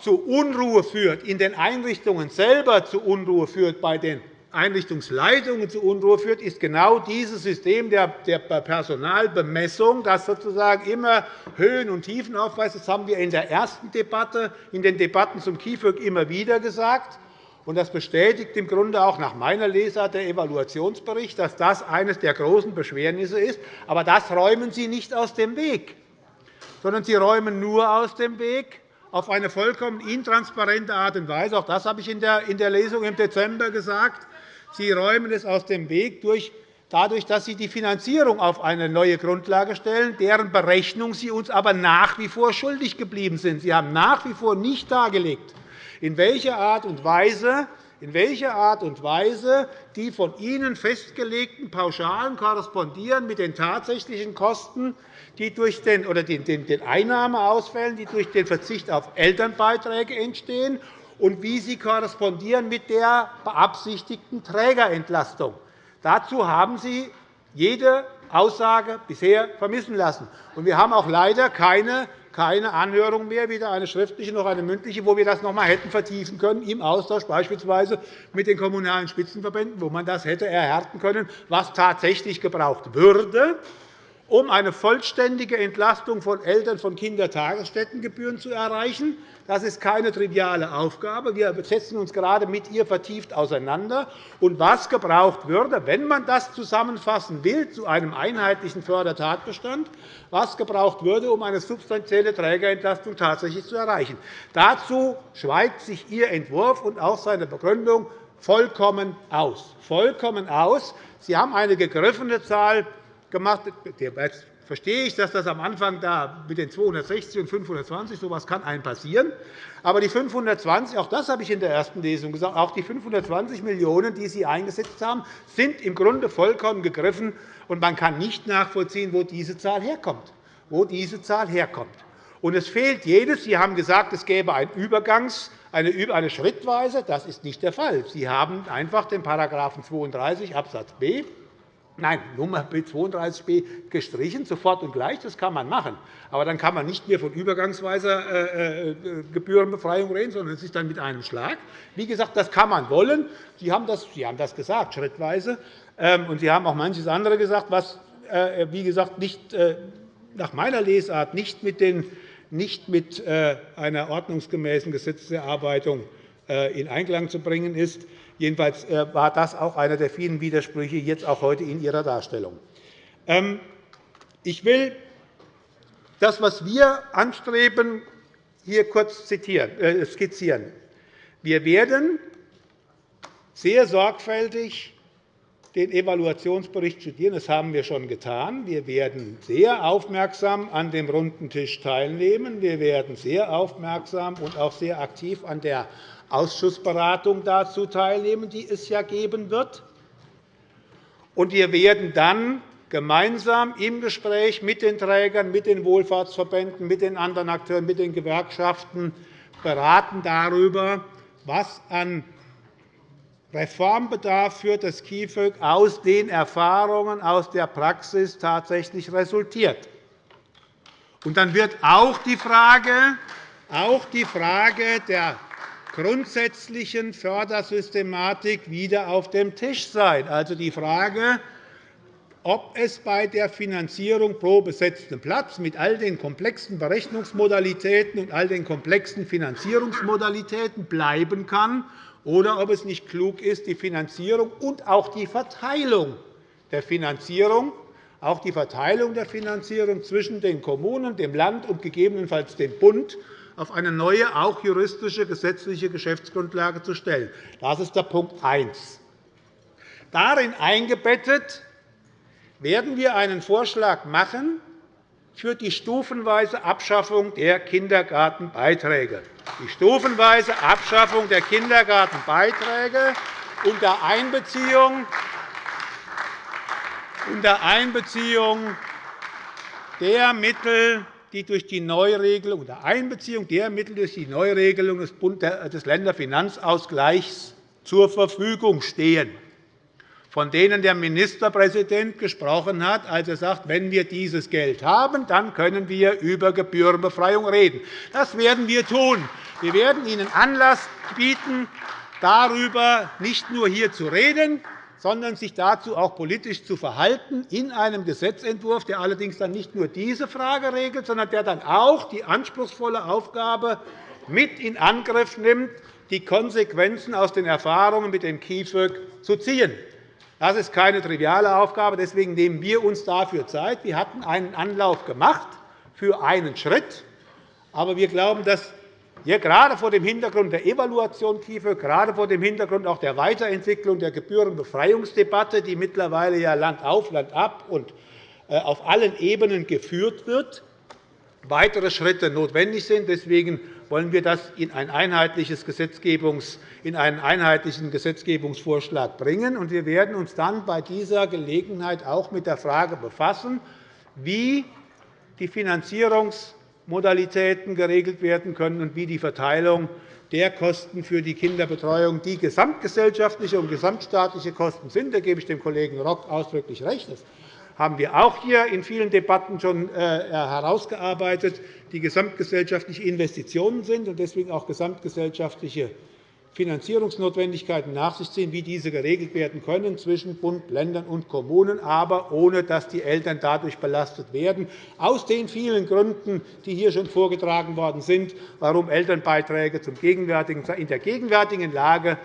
zu Unruhe führt, in den Einrichtungen selber zu Unruhe führt bei den Einrichtungsleitungen zu Unruhe führt, ist genau dieses System der Personalbemessung, das sozusagen immer Höhen und Tiefen aufweist. Das haben wir in der ersten Debatte, in den Debatten zum KIföG immer wieder gesagt. Das bestätigt im Grunde auch nach meiner Lesart der Evaluationsbericht, dass das eines der großen Beschwernisse ist. Aber das räumen Sie nicht aus dem Weg, sondern Sie räumen nur aus dem Weg auf eine vollkommen intransparente Art und Weise. Auch das habe ich in der Lesung im Dezember gesagt. Sie räumen es aus dem Weg durch dadurch, dass Sie die Finanzierung auf eine neue Grundlage stellen, deren Berechnung Sie uns aber nach wie vor schuldig geblieben sind. Sie haben nach wie vor nicht dargelegt, in welcher Art und Weise in welcher Art und Weise die von Ihnen festgelegten Pauschalen korrespondieren mit den tatsächlichen Kosten, die durch den, oder den, den Einnahmeausfällen, die durch den Verzicht auf Elternbeiträge entstehen, und wie sie korrespondieren mit der beabsichtigten Trägerentlastung. Dazu haben Sie jede Aussage bisher vermissen lassen. Wir haben auch leider keine keine Anhörung mehr, weder eine schriftliche noch eine mündliche, wo wir das noch einmal hätten vertiefen können, im Austausch beispielsweise mit den Kommunalen Spitzenverbänden, wo man das hätte erhärten können, was tatsächlich gebraucht würde, um eine vollständige Entlastung von Eltern von Kindertagesstättengebühren zu erreichen. Das ist keine triviale Aufgabe. Wir setzen uns gerade mit ihr vertieft auseinander. Und was gebraucht würde, wenn man das zusammenfassen will zu einem einheitlichen Fördertatbestand, was gebraucht würde, um eine substanzielle Trägerentlastung tatsächlich zu erreichen. Dazu schweigt sich Ihr Entwurf und auch seine Begründung vollkommen aus. Vollkommen aus. Sie haben eine gegriffene Zahl gemacht. Jetzt verstehe ich, dass das am Anfang da mit den 260 und 520 so etwas kann einem passieren. Aber die 520, auch das habe ich in der ersten Lesung gesagt, auch die 520 Millionen €, die Sie eingesetzt haben, sind im Grunde vollkommen gegriffen, und man kann nicht nachvollziehen, wo diese Zahl herkommt. Wo diese Zahl herkommt. Und es fehlt jedes. Sie haben gesagt, es gäbe einen Übergangs, eine Schrittweise. Das ist nicht der Fall. Sie haben einfach den § 32 Abs. B Nein, Nummer B32b gestrichen, sofort und gleich. Das kann man machen. Aber dann kann man nicht mehr von übergangsweiser äh, äh, Gebührenbefreiung reden, sondern es ist dann mit einem Schlag. Wie gesagt, das kann man wollen. Sie haben das, Sie haben das gesagt, schrittweise. Ähm, und Sie haben auch manches andere gesagt, was äh, wie gesagt, nicht, nach meiner Lesart nicht mit, den, nicht mit einer ordnungsgemäßen Gesetzeserarbeitung in Einklang zu bringen ist. Jedenfalls äh, war das auch einer der vielen Widersprüche jetzt auch heute in Ihrer Darstellung. Ähm, ich will das, was wir anstreben, hier kurz äh, skizzieren. Wir werden sehr sorgfältig den Evaluationsbericht studieren. Das haben wir schon getan. Wir werden sehr aufmerksam an dem runden Tisch teilnehmen. Wir werden sehr aufmerksam und auch sehr aktiv an der Ausschussberatung dazu teilnehmen, die es ja geben wird. Und wir werden dann gemeinsam im Gespräch mit den Trägern, mit den Wohlfahrtsverbänden, mit den anderen Akteuren, mit den Gewerkschaften beraten darüber, was an Reformbedarf für das KIföG aus den Erfahrungen aus der Praxis tatsächlich resultiert. Und dann wird auch die Frage, auch die Frage der grundsätzlichen Fördersystematik wieder auf dem Tisch sein. Also die Frage, ob es bei der Finanzierung pro besetzten Platz mit all den komplexen Berechnungsmodalitäten und all den komplexen Finanzierungsmodalitäten bleiben kann, oder ob es nicht klug ist, die Finanzierung und auch die Verteilung der Finanzierung auch die Verteilung der Finanzierung zwischen den Kommunen, dem Land und gegebenenfalls dem Bund auf eine neue, auch juristische gesetzliche Geschäftsgrundlage zu stellen. Das ist der Punkt 1. Darin eingebettet werden wir einen Vorschlag machen für die stufenweise Abschaffung der Kindergartenbeiträge. Die stufenweise Abschaffung der Kindergartenbeiträge unter Einbeziehung unter Einbeziehung der Mittel, die durch die Neuregelung unter Einbeziehung der Mittel durch die Neuregelung des Länderfinanzausgleichs zur Verfügung stehen, von denen der Ministerpräsident gesprochen hat, als er sagt, wenn wir dieses Geld haben, dann können wir über Gebührenbefreiung reden. Das werden wir tun. Wir werden Ihnen Anlass bieten, darüber nicht nur hier zu reden, sondern sich dazu auch politisch zu verhalten in einem Gesetzentwurf, der allerdings dann nicht nur diese Frage regelt, sondern der dann auch die anspruchsvolle Aufgabe mit in Angriff nimmt, die Konsequenzen aus den Erfahrungen mit dem KIföG zu ziehen. Das ist keine triviale Aufgabe. Deswegen nehmen wir uns dafür Zeit. Wir hatten einen Anlauf gemacht für einen Schritt. Aber wir glauben, dass hier gerade vor dem Hintergrund der Evaluation KIföG, gerade vor dem Hintergrund auch der Weiterentwicklung der Gebührenbefreiungsdebatte, die mittlerweile ja Land auf, Land ab und äh, auf allen Ebenen geführt wird, weitere Schritte notwendig sind. Deswegen wollen wir das in, einen einheitlichen Gesetzgebungsvorschlag bringen. Wir werden uns dann bei dieser Gelegenheit auch mit der Frage befassen, wie die Finanzierungsmodalitäten geregelt werden können und wie die Verteilung der Kosten für die Kinderbetreuung, die gesamtgesellschaftliche und gesamtstaatliche Kosten sind. Da gebe ich dem Kollegen Rock ausdrücklich recht. Das haben wir auch hier in vielen Debatten schon äh, herausgearbeitet, die gesamtgesellschaftliche Investitionen sind und deswegen auch gesamtgesellschaftliche Finanzierungsnotwendigkeiten nach sich ziehen, wie diese geregelt werden können zwischen Bund, Ländern und Kommunen, aber ohne dass die Eltern dadurch belastet werden, aus den vielen Gründen, die hier schon vorgetragen worden sind, warum Elternbeiträge in der gegenwärtigen Lage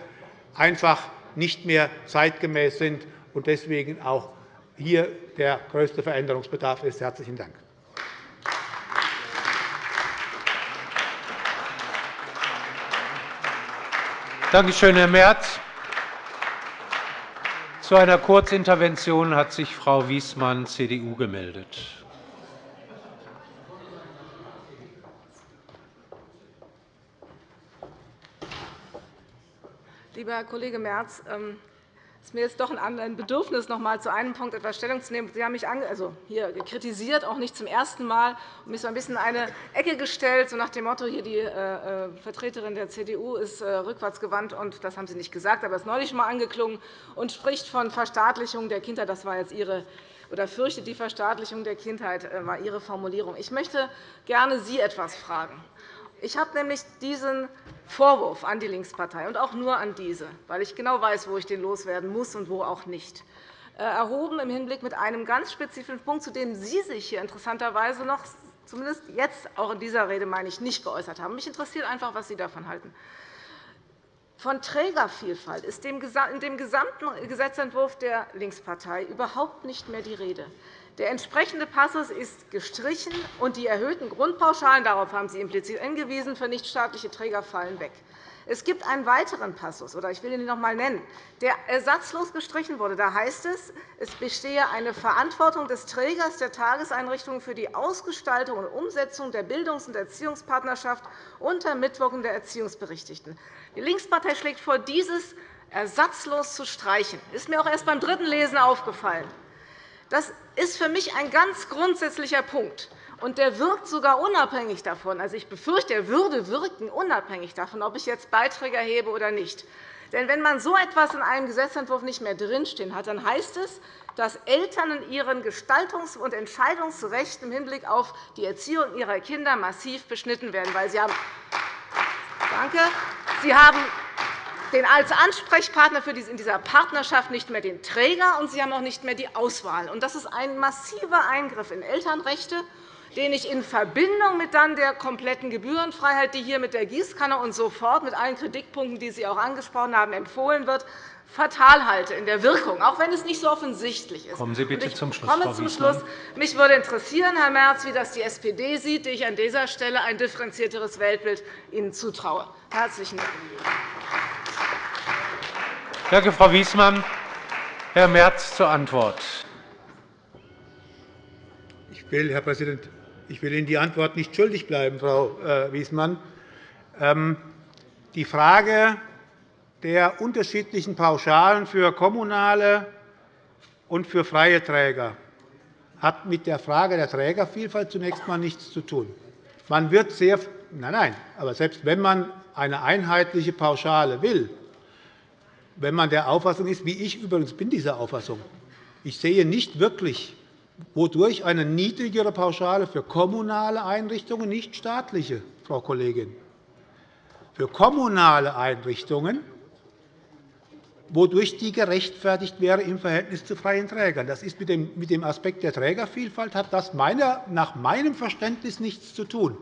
einfach nicht mehr zeitgemäß sind und deswegen auch hier der größte Veränderungsbedarf ist. – Herzlichen Dank. Danke schön, Herr Merz. Zu einer Kurzintervention hat sich Frau Wiesmann, CDU, gemeldet. Lieber Herr Kollege Merz, ähm, ist mir jetzt doch ein Bedürfnis, noch einmal zu einem Punkt etwas Stellung zu nehmen. Sie haben mich also hier kritisiert, auch nicht zum ersten Mal, und mich so ein bisschen in eine Ecke gestellt, so nach dem Motto, hier die äh, äh, Vertreterin der CDU ist äh, rückwärtsgewandt, und das haben Sie nicht gesagt, aber es ist neulich einmal angeklungen und spricht von Verstaatlichung der Kindheit. Das war jetzt Ihre oder fürchtet die Verstaatlichung der Kindheit war Ihre Formulierung. Ich möchte gerne Sie etwas fragen. Ich habe nämlich diesen Vorwurf an die Linkspartei und auch nur an diese, weil ich genau weiß, wo ich den loswerden muss und wo auch nicht, äh, erhoben im Hinblick mit einem ganz spezifischen Punkt, zu dem Sie sich hier interessanterweise noch zumindest jetzt auch in dieser Rede meine ich, nicht geäußert haben. Mich interessiert einfach, was Sie davon halten. Von Trägervielfalt ist in dem gesamten Gesetzentwurf der Linkspartei überhaupt nicht mehr die Rede. Der entsprechende Passus ist gestrichen, und die erhöhten Grundpauschalen – darauf haben Sie implizit hingewiesen – für nichtstaatliche Träger fallen weg. Es gibt einen weiteren Passus, oder ich will ihn noch einmal nennen, der ersatzlos gestrichen wurde. Da heißt es, es bestehe eine Verantwortung des Trägers der Tageseinrichtungen für die Ausgestaltung und Umsetzung der Bildungs- und Erziehungspartnerschaft unter Mitwirkung der Erziehungsberechtigten. Die Linkspartei schlägt vor, dieses ersatzlos zu streichen. Das ist mir auch erst beim dritten Lesen aufgefallen. Das ist für mich ein ganz grundsätzlicher Punkt. Und der wirkt sogar unabhängig davon. Also, ich befürchte, er würde wirken unabhängig davon, ob ich jetzt Beiträge erhebe oder nicht. Denn wenn man so etwas in einem Gesetzentwurf nicht mehr drinstehen hat, dann heißt es, dass Eltern in ihren Gestaltungs- und Entscheidungsrechten im Hinblick auf die Erziehung ihrer Kinder massiv beschnitten werden. Weil sie haben Danke. Sie haben den als Ansprechpartner für in dieser Partnerschaft nicht mehr den Träger, und Sie haben auch nicht mehr die Auswahl. Das ist ein massiver Eingriff in Elternrechte, den ich in Verbindung mit dann der kompletten Gebührenfreiheit, die hier mit der Gießkanne und so fort mit allen Kritikpunkten, die Sie auch angesprochen haben, empfohlen wird, fatal halte in der Wirkung, auch wenn es nicht so offensichtlich ist. Kommen Sie bitte zum Schluss, komme zum Schluss. Mich würde interessieren, Herr Merz, wie das die SPD sieht, die ich an dieser Stelle ein differenzierteres Weltbild Ihnen zutraue. Herzlichen Dank. Danke, Frau Wiesmann. Herr Merz zur Antwort. Ich will, Herr Präsident, ich will Ihnen die Antwort nicht schuldig bleiben, Frau äh, Wiesmann. Ähm, die Frage der unterschiedlichen Pauschalen für kommunale und für freie Träger hat mit der Frage der Trägervielfalt zunächst einmal nichts zu tun. Man wird sehr, nein, nein, aber selbst wenn man eine einheitliche Pauschale will, wenn man der Auffassung ist, wie ich übrigens bin dieser Auffassung, ich sehe nicht wirklich, wodurch eine niedrigere Pauschale für kommunale Einrichtungen, nicht staatliche, Frau Kollegin, für kommunale Einrichtungen, wodurch die gerechtfertigt wäre im Verhältnis zu freien Trägern. Das ist mit dem Aspekt der Trägervielfalt hat das nach meinem Verständnis nichts zu tun.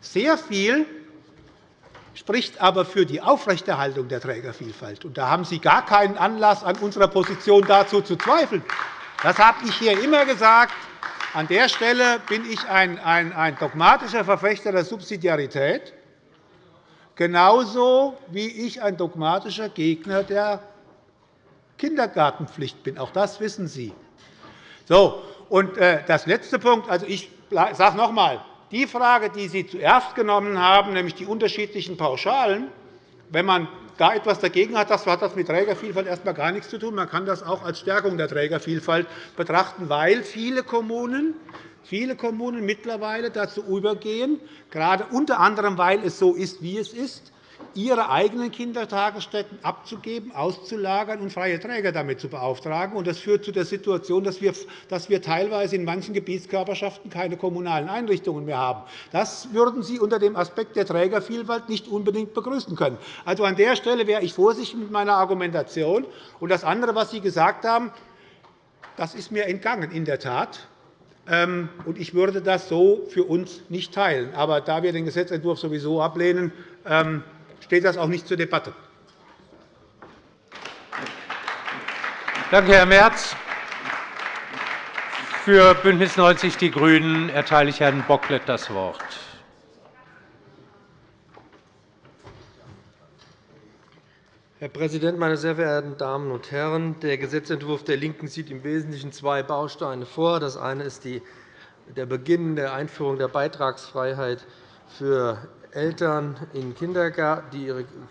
Sehr viel spricht aber für die Aufrechterhaltung der Trägervielfalt. Da haben Sie gar keinen Anlass, an unserer Position dazu zu zweifeln. Das habe ich hier immer gesagt. An der Stelle bin ich ein dogmatischer Verfechter der Subsidiarität, genauso wie ich ein dogmatischer Gegner der Kindergartenpflicht bin. Auch das wissen Sie. So, und äh, das letzte Punkt. Also ich sage noch einmal, die Frage, die Sie zuerst genommen haben, nämlich die unterschiedlichen Pauschalen, wenn man da etwas dagegen hat, das hat das mit Trägervielfalt erst einmal gar nichts zu tun. Man kann das auch als Stärkung der Trägervielfalt betrachten, weil viele Kommunen viele Kommunen mittlerweile dazu übergehen, gerade unter anderem, weil es so ist, wie es ist, ihre eigenen Kindertagesstätten abzugeben, auszulagern und freie Träger damit zu beauftragen. Das führt zu der Situation, dass wir, teilweise in manchen Gebietskörperschaften keine kommunalen Einrichtungen mehr haben. Das würden Sie unter dem Aspekt der Trägervielfalt nicht unbedingt begrüßen können. Also an der Stelle wäre ich vorsichtig mit meiner Argumentation. Und das andere, was Sie gesagt haben, das ist mir entgangen, in der Tat. Ähm, ich würde das so für uns nicht teilen. Aber da wir den Gesetzentwurf sowieso ablehnen, ähm, steht das auch nicht zur Debatte. Danke, Herr Merz. Für BÜNDNIS 90 die GRÜNEN erteile ich Herrn Bocklet das Wort. Herr Präsident, meine sehr verehrten Damen und Herren! Der Gesetzentwurf der LINKEN sieht im Wesentlichen zwei Bausteine vor. Das eine ist der Beginn der Einführung der Beitragsfreiheit für Eltern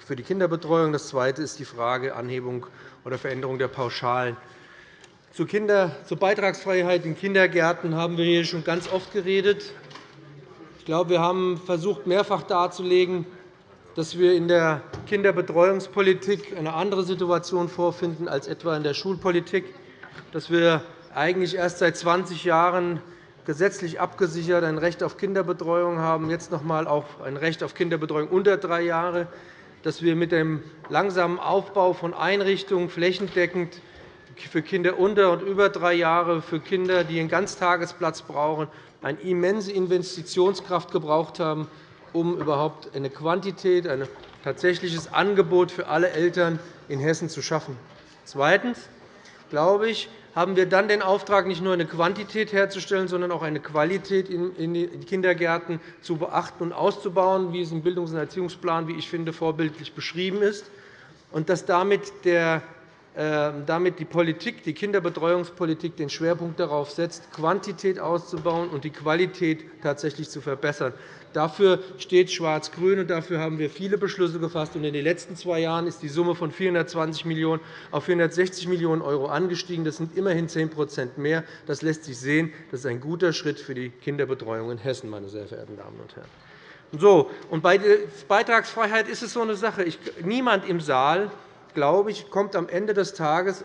für die Kinderbetreuung. Das Zweite ist die Frage Anhebung oder Veränderung der Pauschalen. Zur Beitragsfreiheit in Kindergärten haben wir hier schon ganz oft geredet. Ich glaube, wir haben versucht, mehrfach darzulegen, dass wir in der Kinderbetreuungspolitik eine andere Situation vorfinden als etwa in der Schulpolitik, dass wir eigentlich erst seit 20 Jahren gesetzlich abgesichert ein Recht auf Kinderbetreuung haben, jetzt noch einmal auch ein Recht auf Kinderbetreuung unter drei Jahre, dass wir mit dem langsamen Aufbau von Einrichtungen flächendeckend für Kinder unter und über drei Jahre, für Kinder, die einen Ganztagesplatz brauchen, eine immense Investitionskraft gebraucht haben, um überhaupt eine Quantität, ein tatsächliches Angebot für alle Eltern in Hessen zu schaffen. Zweitens glaube ich, haben wir dann den Auftrag, nicht nur eine Quantität herzustellen, sondern auch eine Qualität in den Kindergärten zu beachten und auszubauen, wie es im Bildungs- und Erziehungsplan, wie ich finde, vorbildlich beschrieben ist, und dass damit der damit die Politik, die Kinderbetreuungspolitik den Schwerpunkt darauf setzt, Quantität auszubauen und die Qualität tatsächlich zu verbessern. Dafür steht Schwarz-Grün, und dafür haben wir viele Beschlüsse gefasst. In den letzten zwei Jahren ist die Summe von 420 Millionen € auf 460 Millionen € angestiegen. Das sind immerhin 10% mehr. Das lässt sich sehen. Das ist ein guter Schritt für die Kinderbetreuung in Hessen, meine sehr verehrten Damen und Herren. So, und bei der Beitragsfreiheit ist es so eine Sache. Niemand im Saal glaube ich, kommt am Ende des Tages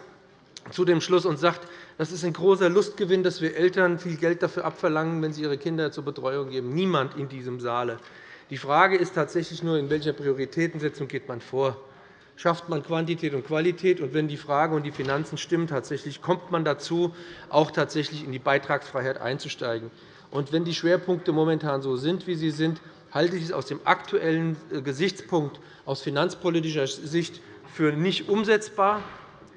zu dem Schluss und sagt, das ist ein großer Lustgewinn, dass wir Eltern viel Geld dafür abverlangen, wenn sie ihre Kinder zur Betreuung geben. Niemand in diesem Saale. Die Frage ist tatsächlich nur, in welcher Prioritätensetzung geht man vor. Schafft man Quantität und Qualität? Und wenn die Frage und die Finanzen stimmen, tatsächlich kommt man dazu, auch tatsächlich in die Beitragsfreiheit einzusteigen. Und wenn die Schwerpunkte momentan so sind, wie sie sind, halte ich es aus dem aktuellen äh, Gesichtspunkt aus finanzpolitischer Sicht für nicht umsetzbar.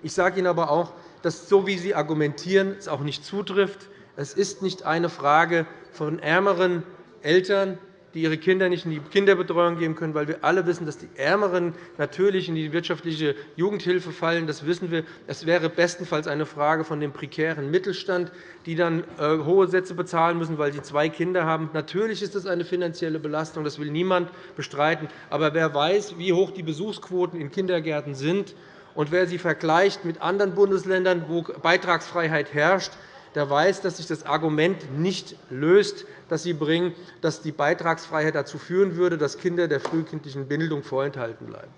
Ich sage Ihnen aber auch, dass so wie Sie argumentieren, es auch nicht zutrifft. Es ist nicht eine Frage von ärmeren Eltern, die ihre Kinder nicht in die Kinderbetreuung geben können, weil wir alle wissen, dass die Ärmeren natürlich in die wirtschaftliche Jugendhilfe fallen. Das wissen wir. Es wäre bestenfalls eine Frage von dem prekären Mittelstand, die dann äh, hohe Sätze bezahlen müssen, weil sie zwei Kinder haben. Natürlich ist das eine finanzielle Belastung. Das will niemand bestreiten. Aber wer weiß, wie hoch die Besuchsquoten in Kindergärten sind, und wer sie vergleicht mit anderen Bundesländern, wo Beitragsfreiheit herrscht, der weiß, dass sich das Argument nicht löst, das Sie bringen, dass die Beitragsfreiheit dazu führen würde, dass Kinder der frühkindlichen Bildung vorenthalten bleiben.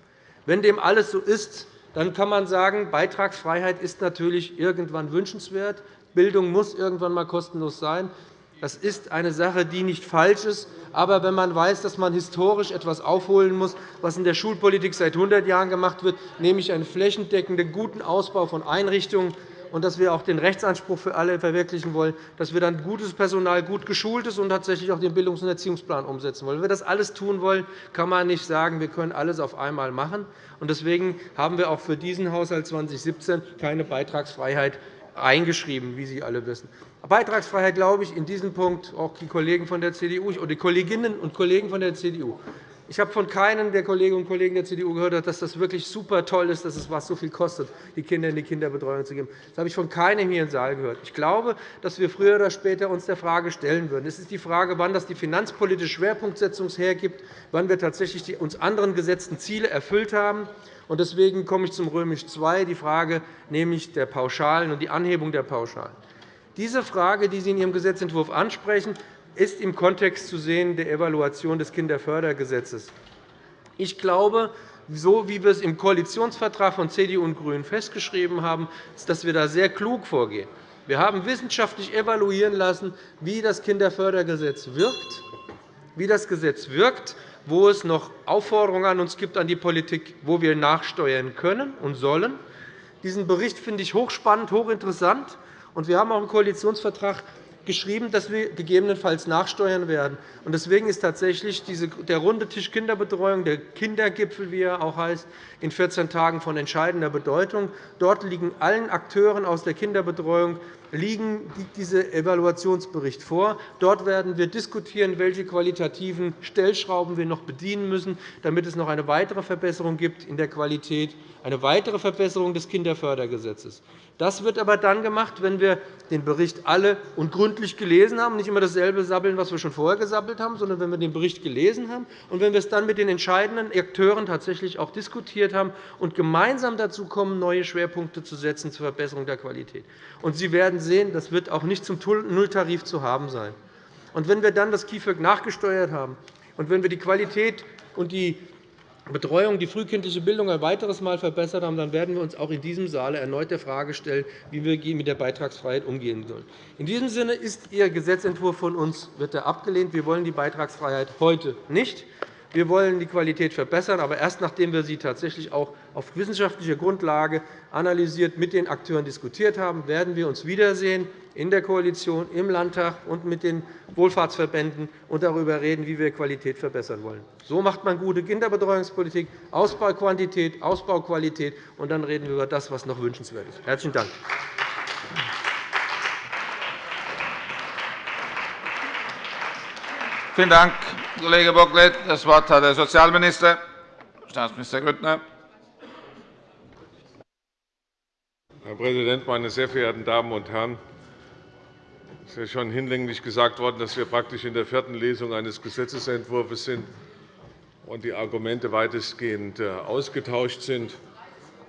Wenn dem alles so ist, dann kann man sagen, Beitragsfreiheit ist natürlich irgendwann wünschenswert. Bildung muss irgendwann einmal kostenlos sein. Das ist eine Sache, die nicht falsch ist. Aber wenn man weiß, dass man historisch etwas aufholen muss, was in der Schulpolitik seit 100 Jahren gemacht wird, nämlich einen flächendeckenden, guten Ausbau von Einrichtungen, und dass wir auch den Rechtsanspruch für alle verwirklichen wollen, dass wir dann gutes Personal, gut geschultes und tatsächlich auch den Bildungs- und Erziehungsplan umsetzen wollen. Wenn wir das alles tun wollen, kann man nicht sagen, wir können alles auf einmal machen. Deswegen haben wir auch für diesen Haushalt 2017 keine Beitragsfreiheit eingeschrieben, wie Sie alle wissen. Beitragsfreiheit, glaube ich, in diesem Punkt auch die Kollegen von der CDU oder die Kolleginnen und Kollegen von der CDU. Ich habe von keinem der Kolleginnen und Kollegen der CDU gehört, dass das wirklich super toll ist, dass es was so viel kostet, die Kinder in die Kinderbetreuung zu geben. Das habe ich von keinem hier im Saal gehört. Ich glaube, dass wir früher oder später uns der Frage stellen würden. Es ist die Frage, wann das die finanzpolitische Schwerpunktsetzung hergibt, wann wir tatsächlich die uns anderen gesetzten Ziele erfüllt haben. Deswegen komme ich zum Römisch II, die Frage nämlich der Pauschalen und die Anhebung der Pauschalen. Diese Frage, die Sie in Ihrem Gesetzentwurf ansprechen, ist im Kontext zu sehen der Evaluation des Kinderfördergesetzes. Ich glaube, so wie wir es im Koalitionsvertrag von CDU und GRÜNEN festgeschrieben haben, ist, dass wir da sehr klug vorgehen. Wir haben wissenschaftlich evaluieren lassen, wie das Kinderfördergesetz wirkt, wie das Gesetz wirkt, wo es noch Aufforderungen an uns gibt, an die Politik, wo wir nachsteuern können und sollen. Diesen Bericht finde ich hochspannend, hochinteressant. Wir haben auch im Koalitionsvertrag geschrieben, dass wir gegebenenfalls nachsteuern werden. Deswegen ist tatsächlich der runde Tisch Kinderbetreuung, der Kindergipfel, wie er auch heißt, in 14 Tagen von entscheidender Bedeutung. Dort liegen allen Akteuren aus der Kinderbetreuung liegen diese Evaluationsbericht vor. Dort werden wir diskutieren, welche qualitativen Stellschrauben wir noch bedienen müssen, damit es noch eine weitere Verbesserung gibt in der Qualität, eine weitere Verbesserung des Kinderfördergesetzes. Das wird aber dann gemacht, wenn wir den Bericht alle und gründlich gelesen haben, nicht immer dasselbe sabbeln, was wir schon vorher gesabbelt haben, sondern wenn wir den Bericht gelesen haben und wenn wir es dann mit den entscheidenden Akteuren tatsächlich auch diskutiert haben und gemeinsam dazu kommen, neue Schwerpunkte zu setzen zur Verbesserung der Qualität. Und Sie werden sehen, das wird auch nicht zum Nulltarif zu haben sein. Und wenn wir dann das KIföG nachgesteuert haben und wenn wir die Qualität und die Betreuung, die frühkindliche Bildung ein weiteres Mal verbessert haben, dann werden wir uns auch in diesem Saal erneut der Frage stellen, wie wir mit der Beitragsfreiheit umgehen sollen. In diesem Sinne ist Ihr Gesetzentwurf von uns wird er abgelehnt. Wir wollen die Beitragsfreiheit heute nicht. Wir wollen die Qualität verbessern, aber erst nachdem wir sie tatsächlich auch auf wissenschaftlicher Grundlage analysiert mit den Akteuren diskutiert haben, werden wir uns wiedersehen in der Koalition, im Landtag und mit den Wohlfahrtsverbänden und darüber reden, wie wir Qualität verbessern wollen. So macht man gute Kinderbetreuungspolitik, Ausbauquantität, Ausbauqualität, und dann reden wir über das, was noch wünschenswert ist. – Herzlichen Dank. Vielen Dank, Kollege Bocklet. Das Wort hat der Sozialminister, Staatsminister Grüttner. Herr Präsident, meine sehr verehrten Damen und Herren! Es ist ja schon hinlänglich gesagt worden, dass wir praktisch in der vierten Lesung eines Gesetzentwurfs sind und die Argumente weitestgehend äh, ausgetauscht sind.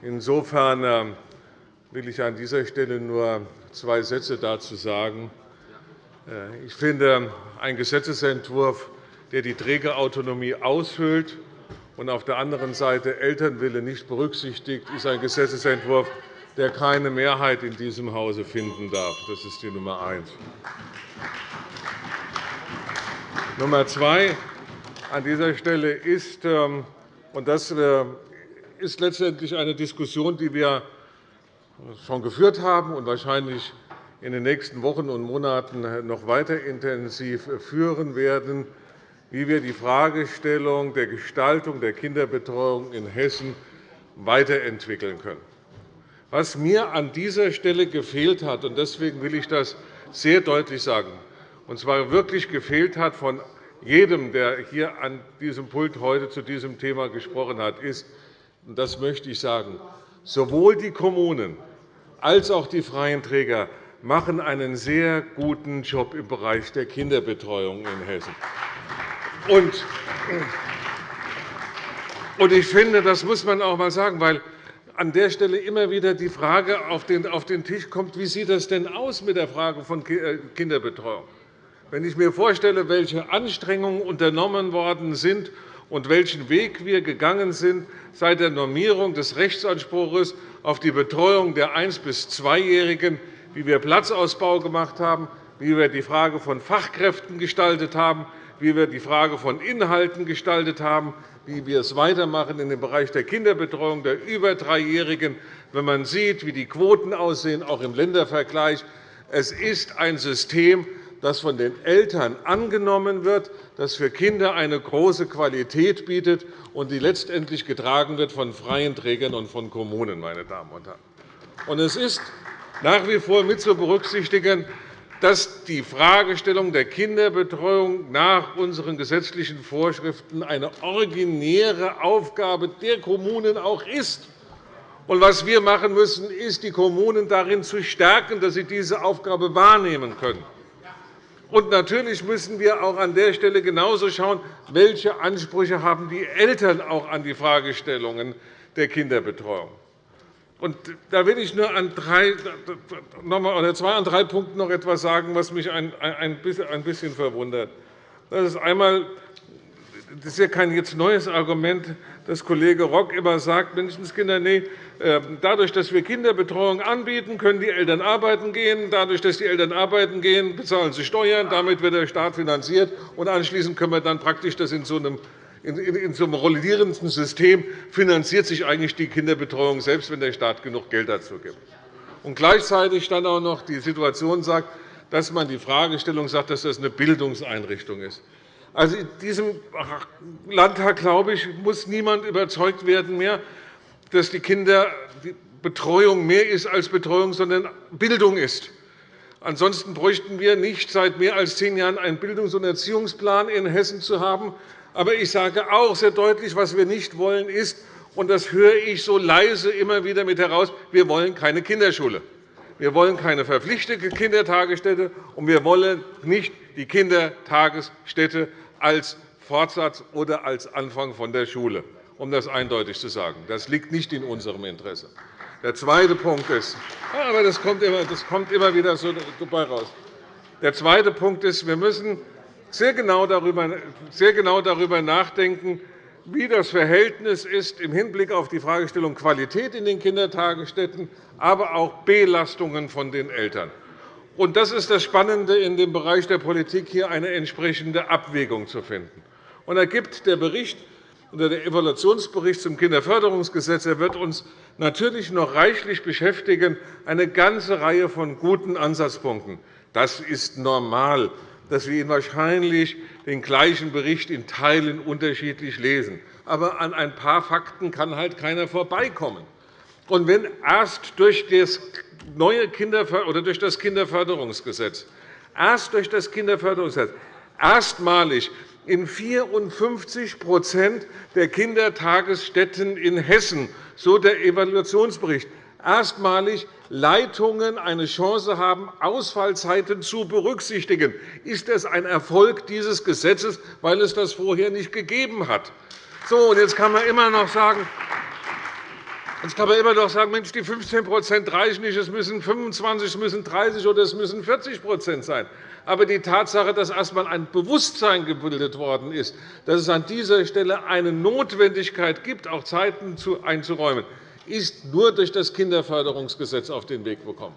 Insofern äh, will ich an dieser Stelle nur zwei Sätze dazu sagen. Äh, ich finde, ein Gesetzentwurf, der die Trägerautonomie aushöhlt und auf der anderen Seite Elternwille nicht berücksichtigt, ist ein Gesetzentwurf, der keine Mehrheit in diesem Hause finden darf. Das ist die Nummer eins. Nummer zwei an dieser Stelle ist, ähm, und das äh, ist letztendlich eine Diskussion, die wir schon geführt haben und wahrscheinlich in den nächsten Wochen und Monaten noch weiter intensiv führen werden, wie wir die Fragestellung der Gestaltung der Kinderbetreuung in Hessen weiterentwickeln können. Was mir an dieser Stelle gefehlt hat, und deswegen will ich das sehr deutlich sagen, und zwar wirklich gefehlt hat von jedem, der hier an diesem Pult heute zu diesem Thema gesprochen hat, ist, und das möchte ich sagen, sowohl die Kommunen als auch die freien Träger machen einen sehr guten Job im Bereich der Kinderbetreuung in Hessen. Und ich finde, das muss man auch einmal sagen, weil an der Stelle immer wieder die Frage auf den Tisch kommt, wie sieht es denn aus mit der Frage von äh, Kinderbetreuung? Wenn ich mir vorstelle, welche Anstrengungen unternommen worden sind und welchen Weg wir gegangen sind seit der Normierung des Rechtsanspruchs auf die Betreuung der 1- bis 2-Jährigen, wie wir Platzausbau gemacht haben, wie wir die Frage von Fachkräften gestaltet haben, wie wir die Frage von Inhalten gestaltet haben, wie wir es weitermachen in dem Bereich der Kinderbetreuung der über Dreijährigen, wenn man sieht, wie die Quoten aussehen, auch im Ländervergleich. Es ist ein System, das von den Eltern angenommen wird, das für Kinder eine große Qualität bietet und die letztendlich getragen wird von freien Trägern und von Kommunen. Meine Damen und Herren. es ist nach wie vor mit zu berücksichtigen, dass die Fragestellung der Kinderbetreuung nach unseren gesetzlichen Vorschriften eine originäre Aufgabe der Kommunen auch ist. was wir machen müssen, ist, die Kommunen darin zu stärken, dass sie diese Aufgabe wahrnehmen können. Und natürlich müssen wir auch an der Stelle genauso schauen, welche Ansprüche haben die Eltern auch an die Fragestellungen der Kinderbetreuung. Da will ich nur an drei, oder zwei an drei Punkten noch etwas sagen, was mich ein bisschen verwundert. Das ist einmal das ist ja kein jetzt neues Argument, dass Kollege Rock immer sagt, Menschenskinder, nee, ähm, dadurch, dass wir Kinderbetreuung anbieten, können die Eltern arbeiten gehen. Dadurch, dass die Eltern arbeiten gehen, bezahlen sie Steuern. Damit wird der Staat finanziert. Und anschließend können wir dann praktisch das in so einem in so einem rollierenden System finanziert sich eigentlich die Kinderbetreuung selbst, wenn der Staat genug Geld dazu gibt. Und gleichzeitig dann auch noch die Situation sagt, dass man die Fragestellung sagt, dass das eine Bildungseinrichtung ist. Also in diesem Landtag, glaube ich, muss niemand überzeugt werden mehr, dass die Kinderbetreuung mehr ist als Betreuung, sondern Bildung ist. Ansonsten bräuchten wir nicht seit mehr als zehn Jahren einen Bildungs- und Erziehungsplan in Hessen zu haben. Aber ich sage auch sehr deutlich, was wir nicht wollen, ist, und das höre ich so leise immer wieder mit heraus, wir wollen keine Kinderschule. Wir wollen keine verpflichtete Kindertagesstätte, und wir wollen nicht die Kindertagesstätte als Fortsatz oder als Anfang von der Schule, um das eindeutig zu sagen. Das liegt nicht in unserem Interesse. Der zweite Punkt ist, aber das kommt immer, das kommt immer wieder so dabei raus. Der zweite Punkt ist, wir müssen sehr genau darüber, sehr genau darüber nachdenken, wie das Verhältnis ist im Hinblick auf die Fragestellung Qualität in den Kindertagesstätten, aber auch Belastungen von den Eltern. Und das ist das Spannende in dem Bereich der Politik, hier eine entsprechende Abwägung zu finden. Und da gibt der Bericht oder der Evaluationsbericht zum Kinderförderungsgesetz er wird uns natürlich noch reichlich beschäftigen, eine ganze Reihe von guten Ansatzpunkten. Das ist normal, dass wir ihn wahrscheinlich den gleichen Bericht in Teilen unterschiedlich lesen. Aber an ein paar Fakten kann halt keiner vorbeikommen. Und wenn erst durch das neue Kinder oder durch das Kinderförderungsgesetz, erst durch das Kinderförderungsgesetz erstmalig in 54% der Kindertagesstätten in Hessen, so der Evaluationsbericht, erstmalig Leitungen eine Chance haben, Ausfallzeiten zu berücksichtigen. Ist das ein Erfolg dieses Gesetzes, weil es das vorher nicht gegeben hat? So, und jetzt kann man immer noch sagen, Jetzt kann man immer noch sagen, Mensch, die 15% reichen nicht, es müssen 25, es müssen 30 oder es müssen 40% sein. Aber die Tatsache, dass erst einmal ein Bewusstsein gebildet worden ist, dass es an dieser Stelle eine Notwendigkeit gibt, auch Zeiten einzuräumen, ist nur durch das Kinderförderungsgesetz auf den Weg gekommen.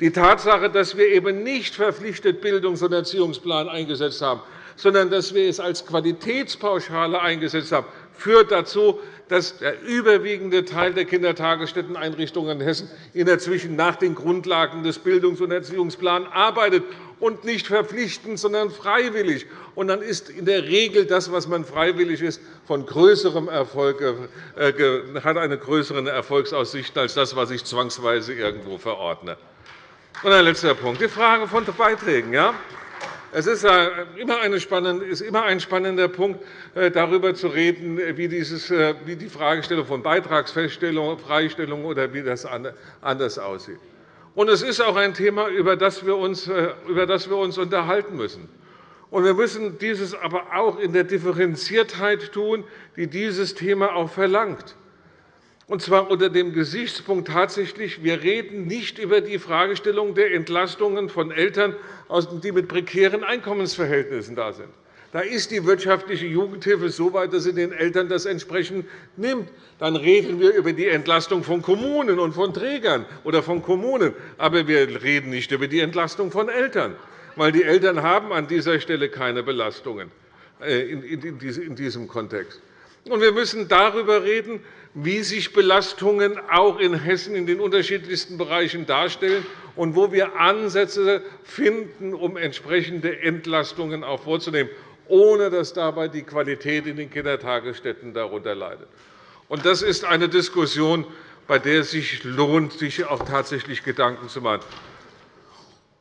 Die Tatsache, dass wir eben nicht verpflichtet Bildungs- und Erziehungsplan eingesetzt haben, sondern dass wir es als Qualitätspauschale eingesetzt haben, führt dazu, dass der überwiegende Teil der Kindertagesstätteneinrichtungen in Hessen inzwischen nach den Grundlagen des Bildungs- und Erziehungsplans arbeitet und nicht verpflichtend, sondern freiwillig. Und dann ist in der Regel das, was man freiwillig ist, von größerem Erfolg, äh, hat eine größere Erfolgsaussicht als das, was ich zwangsweise irgendwo verordne. Und ein letzter Punkt, die Frage von Beiträgen. Ja? Es ist immer, ein spannender Punkt, äh, darüber zu reden, äh, wie die Fragestellung von Beitragsfeststellung, Freistellung oder wie das anders aussieht. Und es ist auch ein Thema, über das wir uns, äh, über das wir uns unterhalten müssen. Und wir müssen dieses aber auch in der Differenziertheit tun, die dieses Thema auch verlangt. Und zwar unter dem Gesichtspunkt tatsächlich, wir reden nicht über die Fragestellung der Entlastungen von Eltern, die mit prekären Einkommensverhältnissen da sind. Da ist die wirtschaftliche Jugendhilfe so weit, dass sie den Eltern das entsprechend nimmt. Dann reden wir über die Entlastung von Kommunen und von Trägern oder von Kommunen. Aber wir reden nicht über die Entlastung von Eltern, weil die Eltern haben an dieser Stelle keine Belastungen. in diesem Kontext. wir müssen darüber reden, wie sich Belastungen auch in Hessen in den unterschiedlichsten Bereichen darstellen und wo wir Ansätze finden, um entsprechende Entlastungen auch vorzunehmen, ohne dass dabei die Qualität in den Kindertagesstätten darunter leidet. Das ist eine Diskussion, bei der es sich lohnt, sich auch tatsächlich Gedanken zu machen.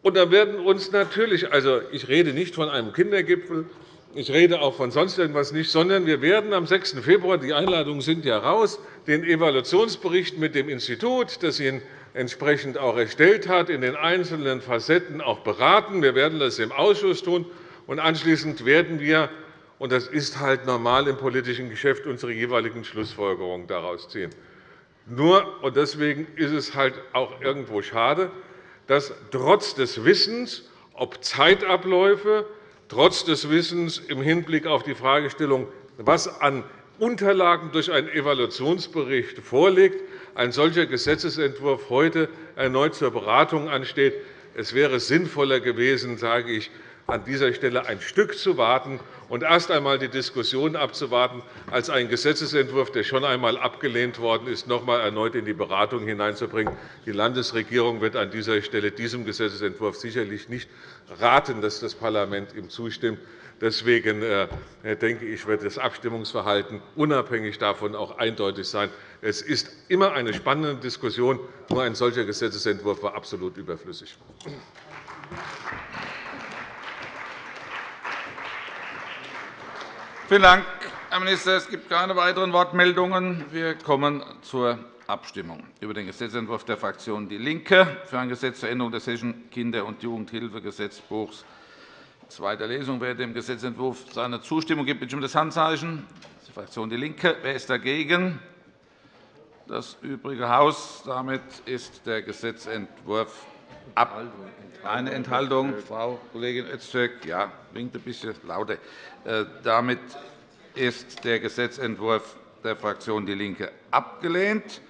Und da werden uns natürlich, also ich rede nicht von einem Kindergipfel, ich rede auch von sonst irgendwas nicht, sondern wir werden am 6. Februar, die Einladungen sind ja raus, den Evaluationsbericht mit dem Institut, das ihn entsprechend auch erstellt hat, in den einzelnen Facetten auch beraten. Wir werden das im Ausschuss tun. Und anschließend werden wir, und das ist halt normal im politischen Geschäft, unsere jeweiligen Schlussfolgerungen daraus ziehen. Nur, und deswegen ist es halt auch irgendwo schade, dass trotz des Wissens, ob Zeitabläufe, trotz des Wissens im Hinblick auf die Fragestellung, was an Unterlagen durch einen Evaluationsbericht vorliegt, ein solcher Gesetzentwurf heute erneut zur Beratung ansteht. Es wäre sinnvoller gewesen, sage ich, an dieser Stelle ein Stück zu warten und erst einmal die Diskussion abzuwarten, als einen Gesetzentwurf, der schon einmal abgelehnt worden ist, noch einmal erneut in die Beratung hineinzubringen. Die Landesregierung wird an dieser Stelle diesem Gesetzentwurf sicherlich nicht raten, dass das Parlament ihm zustimmt. Deswegen äh, denke ich, wird das Abstimmungsverhalten unabhängig davon auch eindeutig sein. Es ist immer eine spannende Diskussion. Nur ein solcher Gesetzentwurf war absolut überflüssig. Vielen Dank, Herr Minister. Es gibt keine weiteren Wortmeldungen. Wir kommen zur Abstimmung über den Gesetzentwurf der Fraktion DIE LINKE für ein Gesetz zur Änderung des Hessischen Kinder- und Jugendhilfegesetzbuchs. Zweite Lesung. Wer dem Gesetzentwurf seine Zustimmung gibt, bitte um das Handzeichen. Die Fraktion DIE LINKE. Wer ist dagegen? Das übrige Haus. Damit ist der Gesetzentwurf ab. Eine Enthaltung, Frau Kollegin Öztürk. Ja, winkt ein bisschen lauter. Äh, damit ist der Gesetzentwurf der Fraktion DIE LINKE abgelehnt.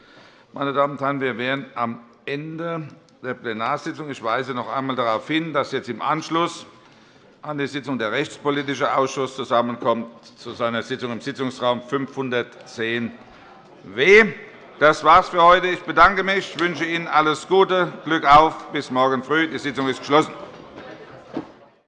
Meine Damen und Herren, wir wären am Ende der Plenarsitzung. Ich weise noch einmal darauf hin, dass jetzt im Anschluss an die Sitzung der Rechtspolitische Ausschuss zusammenkommt zu seiner Sitzung im Sitzungsraum 510 W. Das war's für heute. Ich bedanke mich, wünsche Ihnen alles Gute, Glück auf. Bis morgen früh. Die Sitzung ist geschlossen.